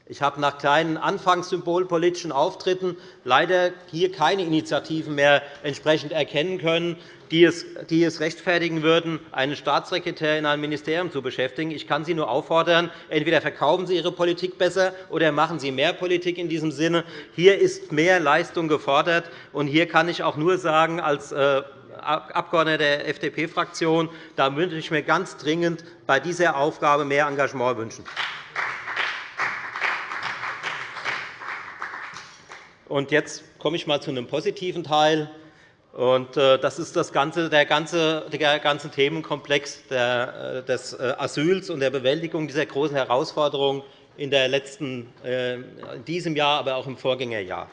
Ich habe nach kleinen anfangs symbolpolitischen Auftritten leider hier keine Initiativen mehr entsprechend erkennen können, die es rechtfertigen würden, einen Staatssekretär in einem Ministerium zu beschäftigen. Ich kann Sie nur auffordern, entweder verkaufen Sie Ihre Politik besser oder machen Sie mehr Politik in diesem Sinne. Hier ist mehr Leistung gefordert. und Hier kann ich auch nur sagen, als äh, Abgeordneter der FDP-Fraktion, da würde ich mir ganz dringend bei dieser Aufgabe mehr Engagement wünschen. Und jetzt komme ich einmal zu einem positiven Teil. Und äh, das ist das ganze, der, ganze, der ganze Themenkomplex äh, des äh, Asyls und der Bewältigung dieser großen Herausforderungen in, der letzten, in diesem Jahr, aber auch im Vorgängerjahr.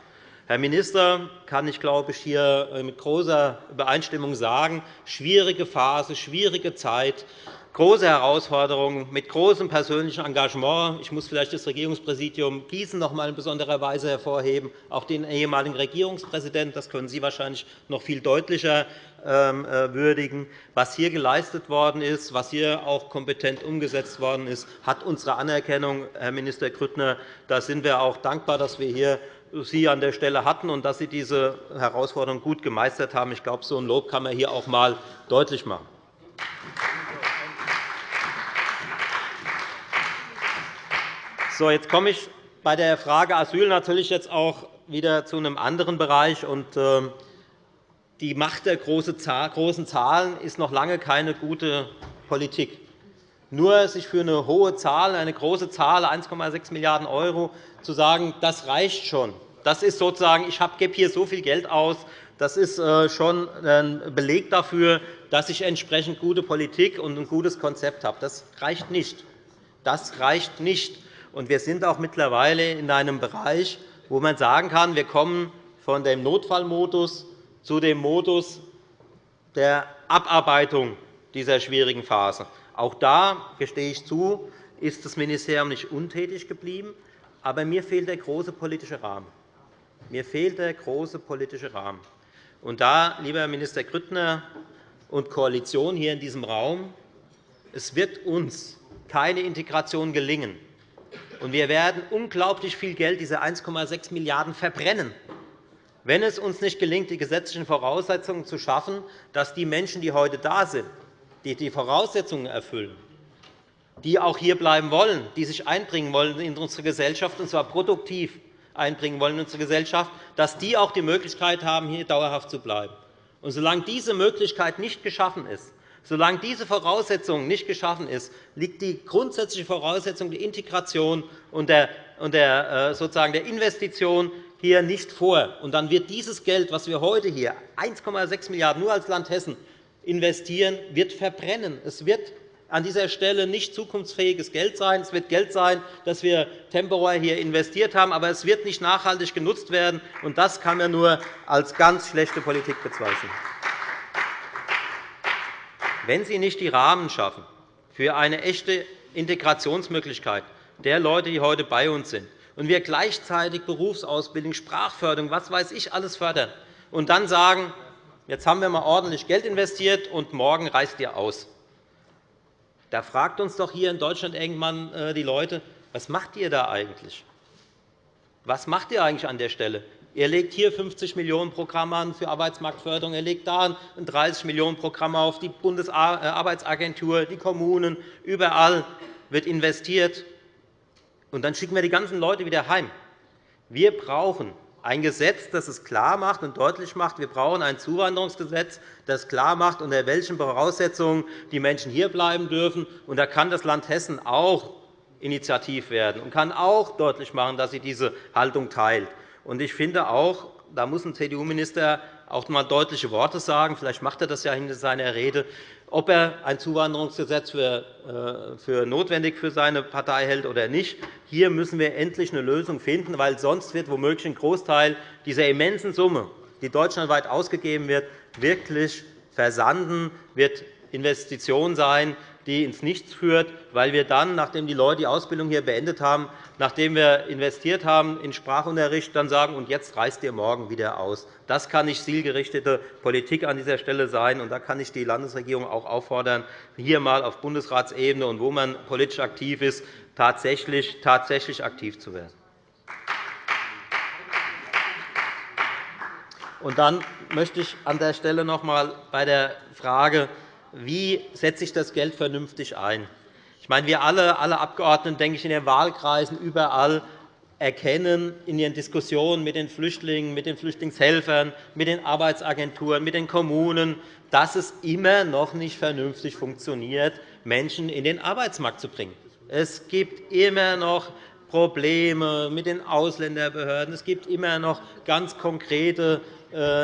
Herr Minister, kann ich, glaube ich, hier mit großer Übereinstimmung sagen, schwierige Phase, schwierige Zeit große Herausforderungen mit großem persönlichen Engagement. Ich muss vielleicht das Regierungspräsidium Gießen noch einmal in besonderer Weise hervorheben, auch den ehemaligen Regierungspräsidenten. Das können Sie wahrscheinlich noch viel deutlicher ähm, äh, würdigen. Was hier geleistet worden ist, was hier auch kompetent umgesetzt worden ist, hat unsere Anerkennung, Herr Minister Grüttner. Da sind wir auch dankbar, dass wir hier Sie an der Stelle hatten und dass Sie diese Herausforderung gut gemeistert haben. Ich glaube, so ein Lob kann man hier auch einmal deutlich machen. So, jetzt komme ich bei der Frage Asyl natürlich jetzt auch wieder zu einem anderen Bereich. Ähm, die Macht der großen Zahlen ist noch lange keine gute Politik. Nur sich für eine hohe Zahl, eine große Zahl, 1,6 Milliarden € zu sagen, das reicht schon. Das ist sozusagen, ich gebe hier so viel Geld aus, das ist äh, schon ein Beleg dafür, dass ich entsprechend gute Politik und ein gutes Konzept habe. Das reicht nicht. Das reicht nicht. Und wir sind auch mittlerweile in einem Bereich, wo man sagen kann, wir kommen von dem Notfallmodus zu dem Modus der Abarbeitung dieser schwierigen Phase. Auch da gestehe ich zu, ist das Ministerium nicht untätig geblieben. Aber mir fehlt der große politische Rahmen. Mir fehlt der große politische Rahmen. Und da, lieber Minister Grüttner und Koalition hier in diesem Raum, es wird uns keine Integration gelingen, und wir werden unglaublich viel Geld, diese 1,6 Milliarden €, verbrennen, wenn es uns nicht gelingt, die gesetzlichen Voraussetzungen zu schaffen, dass die Menschen, die heute da sind, die die Voraussetzungen erfüllen, die auch hier bleiben wollen, die sich einbringen wollen in unsere Gesellschaft, und zwar produktiv einbringen wollen in unsere Gesellschaft, dass die auch die Möglichkeit haben, hier dauerhaft zu bleiben. Und solange diese Möglichkeit nicht geschaffen ist, solange diese Voraussetzung nicht geschaffen ist, liegt die grundsätzliche Voraussetzung der Integration und der, äh, sozusagen der Investition hier nicht vor. Und dann wird dieses Geld, das wir heute hier 1,6 Milliarden € nur als Land Hessen investieren, wird verbrennen. Es wird an dieser Stelle nicht zukunftsfähiges Geld sein. Es wird Geld sein, das wir temporär hier investiert haben, aber es wird nicht nachhaltig genutzt werden. Und das kann man nur als ganz schlechte Politik bezeichnen. Wenn Sie nicht die Rahmen schaffen für eine echte Integrationsmöglichkeit der Leute, die heute bei uns sind, und wir gleichzeitig Berufsausbildung, Sprachförderung, was weiß ich, alles fördern, und dann sagen, jetzt haben wir einmal ordentlich Geld investiert, und morgen reißt ihr aus, da fragt uns doch hier in Deutschland irgendwann äh, die Leute, was macht ihr da eigentlich? Was macht ihr eigentlich an der Stelle? Er legt hier 50 Millionen € Programme an für Arbeitsmarktförderung, er legt da ein 30 Millionen € Programm auf die Bundesarbeitsagentur, die Kommunen. Überall wird investiert. Und dann schicken wir die ganzen Leute wieder heim. Wir brauchen ein Gesetz, das es klar macht und deutlich macht, wir brauchen ein Zuwanderungsgesetz, das klar macht, unter welchen Voraussetzungen die Menschen hier bleiben dürfen. Und da kann das Land Hessen auch initiativ werden und kann auch deutlich machen, dass sie diese Haltung teilt. Und ich finde auch, da muss ein CDU-Minister auch einmal deutliche Worte sagen. Vielleicht macht er das ja in seiner Rede, ob er ein Zuwanderungsgesetz äh, für notwendig für seine Partei hält oder nicht. Hier müssen wir endlich eine Lösung finden, weil sonst wird womöglich ein Großteil dieser immensen Summe, die deutschlandweit ausgegeben wird, wirklich versanden, wird Investition sein, die ins Nichts führt, weil wir dann, nachdem die Leute die Ausbildung hier beendet haben, nachdem wir investiert haben in Sprachunterricht, dann sagen, und jetzt reist ihr morgen wieder aus. Das kann nicht zielgerichtete Politik an dieser Stelle sein. Und da kann ich die Landesregierung auch auffordern, hier einmal auf Bundesratsebene und wo man politisch aktiv ist, tatsächlich, tatsächlich aktiv zu werden. Und dann möchte ich an der Stelle noch einmal bei der Frage wie setze ich das Geld vernünftig ein. Ich meine, wir alle, alle Abgeordneten, denke ich, in den Wahlkreisen überall erkennen in ihren Diskussionen mit den Flüchtlingen, mit den Flüchtlingshelfern, mit den Arbeitsagenturen, mit den Kommunen, dass es immer noch nicht vernünftig funktioniert, Menschen in den Arbeitsmarkt zu bringen. Es gibt immer noch Probleme mit den Ausländerbehörden. Es gibt immer noch ganz konkrete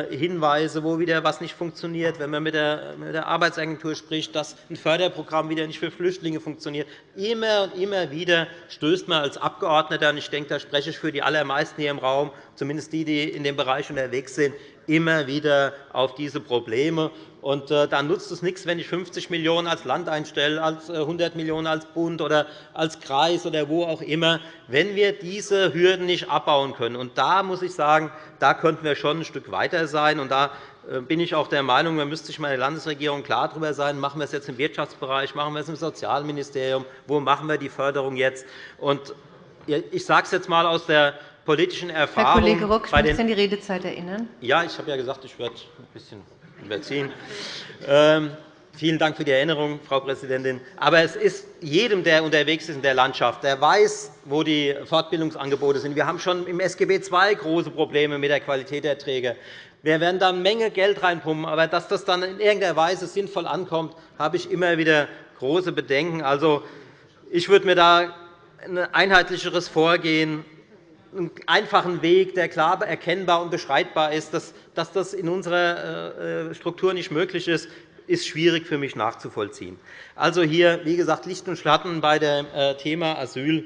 Hinweise, wo wieder etwas nicht funktioniert, wenn man mit der Arbeitsagentur spricht, dass ein Förderprogramm wieder nicht für Flüchtlinge funktioniert. Immer und immer wieder stößt man als Abgeordneter, und ich denke, da spreche ich für die allermeisten hier im Raum, zumindest die, die in dem Bereich unterwegs sind, immer wieder auf diese Probleme. Und äh, dann nutzt es nichts, wenn ich 50 Millionen € als Land einstelle, als 100 äh, Millionen € als Bund oder als Kreis oder wo auch immer, wenn wir diese Hürden nicht abbauen können. Und da muss ich sagen, da könnten wir schon ein Stück weiter sein. Und da äh, bin ich auch der Meinung, man müsste sich mal in der Landesregierung klar darüber sein, machen wir es jetzt im Wirtschaftsbereich, machen wir es im Sozialministerium, wo machen wir die Förderung jetzt. Und ich sage es jetzt einmal aus der politischen Erfahrung. Herr
Kollege Rock, ich muss an die Redezeit erinnern.
Ja, ich habe ja gesagt, ich werde ein bisschen überziehen. Ähm, vielen Dank für die Erinnerung, Frau Präsidentin. Aber es ist jedem, der unterwegs ist in der Landschaft, der weiß, wo die Fortbildungsangebote sind. Wir haben schon im SGB II große Probleme mit der Qualität der Träger. Wir werden da eine Menge Geld reinpumpen, aber dass das dann in irgendeiner Weise sinnvoll ankommt, habe ich immer wieder große Bedenken. Also, ich würde mir da ein einheitlicheres Vorgehen einen einfachen Weg, der klar erkennbar und beschreibbar ist, dass das in unserer äh, Struktur nicht möglich ist, ist schwierig für mich nachzuvollziehen. Also hier, wie gesagt, Licht und Schatten bei dem äh, Thema Asyl.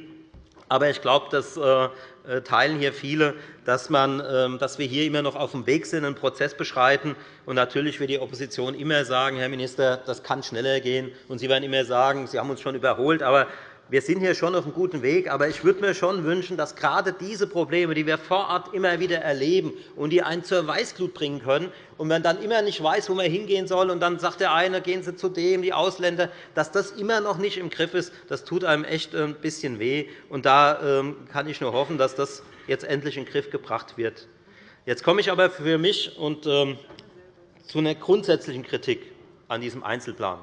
Aber ich glaube, das äh, teilen hier viele, dass, man, ähm, dass wir hier immer noch auf dem Weg sind, einen Prozess beschreiten. Und natürlich wird die Opposition immer sagen, Herr Minister, das kann schneller gehen. Und Sie werden immer sagen, Sie haben uns schon überholt. Aber wir sind hier schon auf einem guten Weg. Aber ich würde mir schon wünschen, dass gerade diese Probleme, die wir vor Ort immer wieder erleben und die einen zur Weißglut bringen können, und man dann immer nicht weiß, wo man hingehen soll, und dann sagt der eine, gehen Sie zu dem, die Ausländer, dass das immer noch nicht im Griff ist, das tut einem echt ein bisschen weh. Und da ähm, kann ich nur hoffen, dass das jetzt endlich in den Griff gebracht wird. Jetzt komme ich aber für mich und, ähm, zu einer grundsätzlichen Kritik an diesem Einzelplan.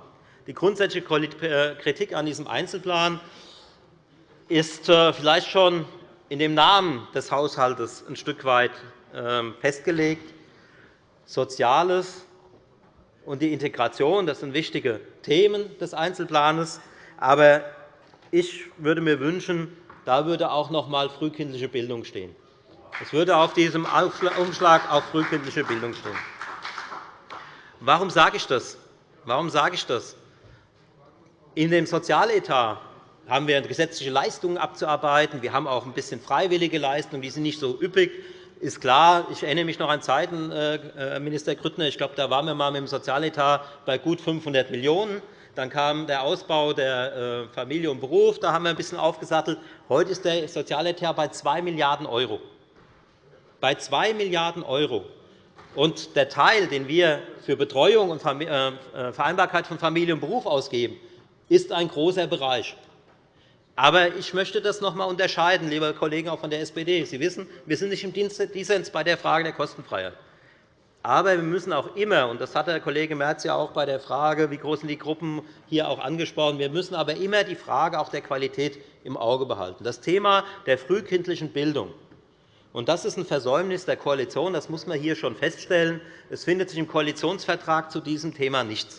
Die grundsätzliche äh, Kritik an diesem Einzelplan ist äh, vielleicht schon in dem Namen des Haushalts ein Stück weit ähm, festgelegt. Soziales und die Integration das sind wichtige Themen des Einzelplans. Aber ich würde mir wünschen, da würde auch noch einmal frühkindliche Bildung stehen. Es würde auf diesem Umschlag auch frühkindliche Bildung stehen. Warum sage ich das? Warum sage ich das? In dem Sozialetat haben wir gesetzliche Leistungen abzuarbeiten. Wir haben auch ein bisschen freiwillige Leistungen, die sind nicht so üppig. Ist klar, ich erinnere mich noch an Zeiten, äh, Herr Minister Grüttner, ich glaube, da waren wir mal mit dem Sozialetat bei gut 500 Millionen €. Dann kam der Ausbau der äh, Familie und Beruf. Da haben wir ein bisschen aufgesattelt. Heute ist der Sozialetat bei 2 Milliarden €. Bei 2 Milliarden €. Und der Teil, den wir für Betreuung und äh, Vereinbarkeit von Familie und Beruf ausgeben, ist ein großer Bereich. Aber ich möchte das noch einmal unterscheiden, liebe Kollegen auch von der SPD. Sie wissen, wir sind nicht im Dissens bei der Frage der Kostenfreiheit. Aber wir müssen auch immer, und das hat der Kollege Merz ja auch bei der Frage, wie groß sind die Gruppen, hier auch angesprochen, wir müssen aber immer die Frage auch der Qualität im Auge behalten. Das Thema der frühkindlichen Bildung. Und das ist ein Versäumnis der Koalition. Das muss man hier schon feststellen. Es findet sich im Koalitionsvertrag zu diesem Thema nichts.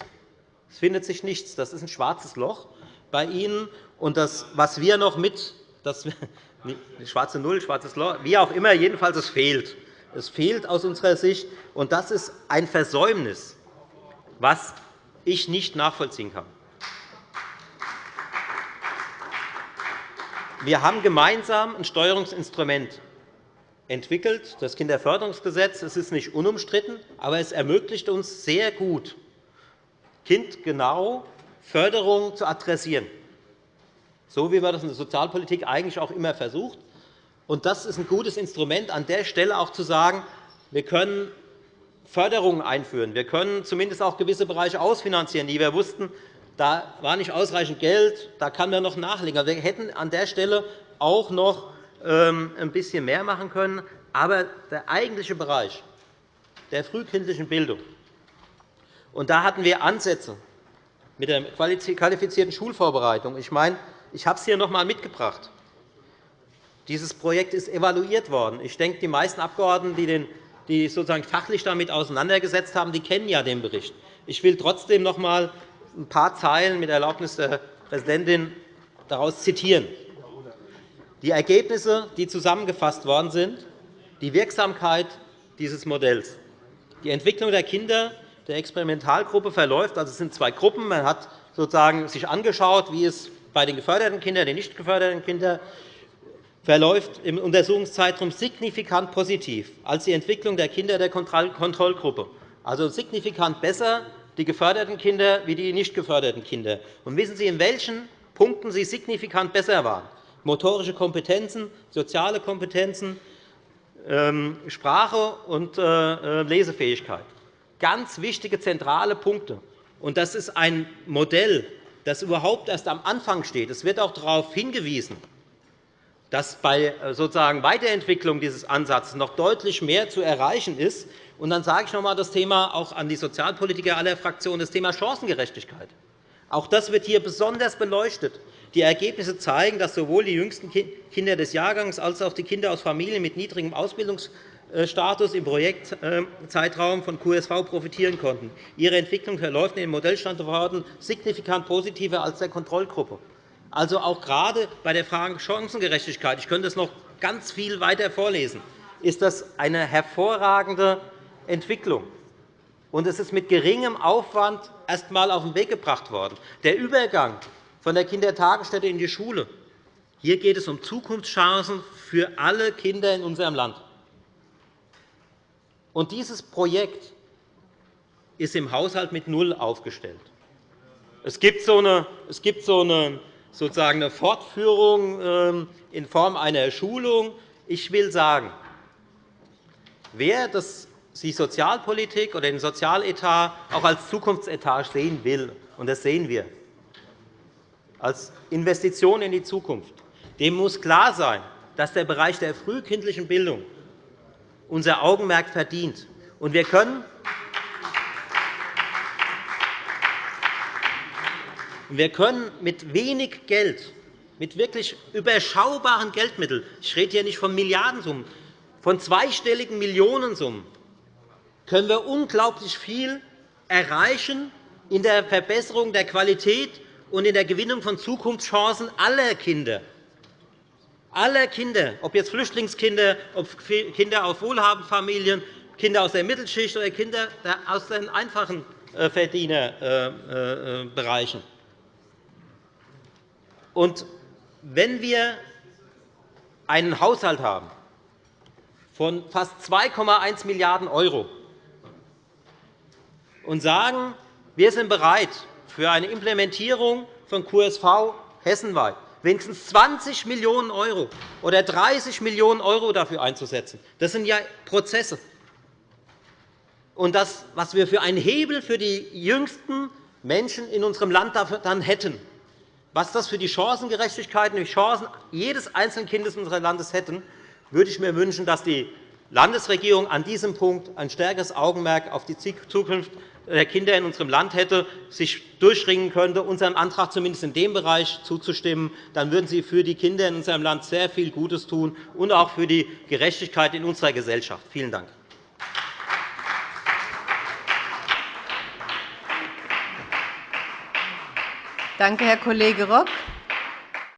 Es findet sich nichts. Das ist ein schwarzes Loch bei Ihnen. Und das, was wir noch mit, das, *laughs* schwarze Null, schwarzes Loch, wie auch immer, jedenfalls es fehlt. Es fehlt aus unserer Sicht, und das ist ein Versäumnis, was ich nicht nachvollziehen kann. Wir haben gemeinsam ein Steuerungsinstrument entwickelt, das Kinderförderungsgesetz. Es ist nicht unumstritten, aber es ermöglicht uns sehr gut, kindgenau Förderung zu adressieren, so wie man das in der Sozialpolitik eigentlich auch immer versucht. Das ist ein gutes Instrument, an der Stelle auch zu sagen, wir können Förderungen einführen. Wir können zumindest auch gewisse Bereiche ausfinanzieren, die wir wussten, da war nicht ausreichend Geld, da kann man noch nachlegen. Wir hätten an der Stelle auch noch ähm, ein bisschen mehr machen können. Aber der eigentliche Bereich der frühkindlichen Bildung und da hatten wir Ansätze mit der qualifizierten Schulvorbereitung. Ich, meine, ich habe es hier noch einmal mitgebracht. Dieses Projekt ist evaluiert worden. Ich denke, die meisten Abgeordneten, die, den, die sozusagen fachlich damit auseinandergesetzt haben, die kennen ja den Bericht. Ich will trotzdem noch einmal ein paar Zeilen mit Erlaubnis der Präsidentin daraus zitieren. Die Ergebnisse, die zusammengefasst worden sind, die Wirksamkeit dieses Modells, die Entwicklung der Kinder der Experimentalgruppe verläuft. Also es sind zwei Gruppen. Man hat sozusagen sich angeschaut, wie es bei den geförderten Kindern, den nicht geförderten Kindern verläuft im Untersuchungszeitraum signifikant positiv als die Entwicklung der Kinder der Kontrollgruppe. Also signifikant besser die geförderten Kinder wie die nicht geförderten Kinder. Und wissen Sie, in welchen Punkten sie signifikant besser waren? Motorische Kompetenzen, soziale Kompetenzen, ähm, Sprache und äh, äh, Lesefähigkeit ganz wichtige, zentrale Punkte. Und das ist ein Modell, das überhaupt erst am Anfang steht. Es wird auch darauf hingewiesen, dass bei äh, sozusagen Weiterentwicklung dieses Ansatzes noch deutlich mehr zu erreichen ist. Und dann sage ich noch einmal das Thema auch an die Sozialpolitiker aller Fraktionen, das Thema Chancengerechtigkeit. Auch das wird hier besonders beleuchtet. Die Ergebnisse zeigen, dass sowohl die jüngsten Kinder des Jahrgangs als auch die Kinder aus Familien mit niedrigem Ausbildungs Status im Projektzeitraum von QSV profitieren konnten. Ihre Entwicklung verläuft in den Modellstandorten signifikant positiver als der Kontrollgruppe. Also auch gerade bei der Frage Chancengerechtigkeit, ich könnte es noch ganz viel weiter vorlesen, ist das eine hervorragende Entwicklung. Und es ist mit geringem Aufwand erst einmal auf den Weg gebracht worden. Der Übergang von der Kindertagesstätte in die Schule. Hier geht es um Zukunftschancen für alle Kinder in unserem Land. Und dieses Projekt ist im Haushalt mit null aufgestellt. Es gibt so eine, es gibt so eine sozusagen eine Fortführung ähm, in Form einer Schulung. Ich will sagen, wer das die Sozialpolitik oder den Sozialetat auch als Zukunftsetat sehen will, und das sehen wir, als Investition in die Zukunft, dem muss klar sein, dass der Bereich der frühkindlichen Bildung unser Augenmerk verdient. Und wir können wir können mit wenig Geld, mit wirklich überschaubaren Geldmitteln – ich rede hier nicht von Milliardensummen, von zweistelligen Millionensummen können wir unglaublich viel erreichen in der Verbesserung der Qualität und in der Gewinnung von Zukunftschancen aller Kinder. Aller Kinder, ob jetzt Flüchtlingskinder, ob Kinder aus wohlhabenden Familien, Kinder aus der Mittelschicht oder Kinder aus den einfachen äh, Verdienerbereichen. Und wenn wir einen Haushalt haben von fast 2,1 Milliarden € und sagen, wir sind bereit, für eine Implementierung von QSV hessenweit wenigstens 20 Millionen € oder 30 Millionen € dafür einzusetzen. Das sind ja Prozesse. Und das, was wir für einen Hebel für die jüngsten Menschen in unserem Land dann hätten, was das für die Chancengerechtigkeit und die Chancen jedes einzelnen Kindes unseres Landes hätten, würde ich mir wünschen, dass die Landesregierung an diesem Punkt ein stärkeres Augenmerk auf die Zukunft der Kinder in unserem Land hätte, sich durchringen könnte, unserem Antrag zumindest in dem Bereich zuzustimmen, dann würden Sie für die Kinder in unserem Land sehr viel Gutes tun und auch für die Gerechtigkeit in unserer Gesellschaft. Vielen Dank.
Danke, Herr Kollege Rock.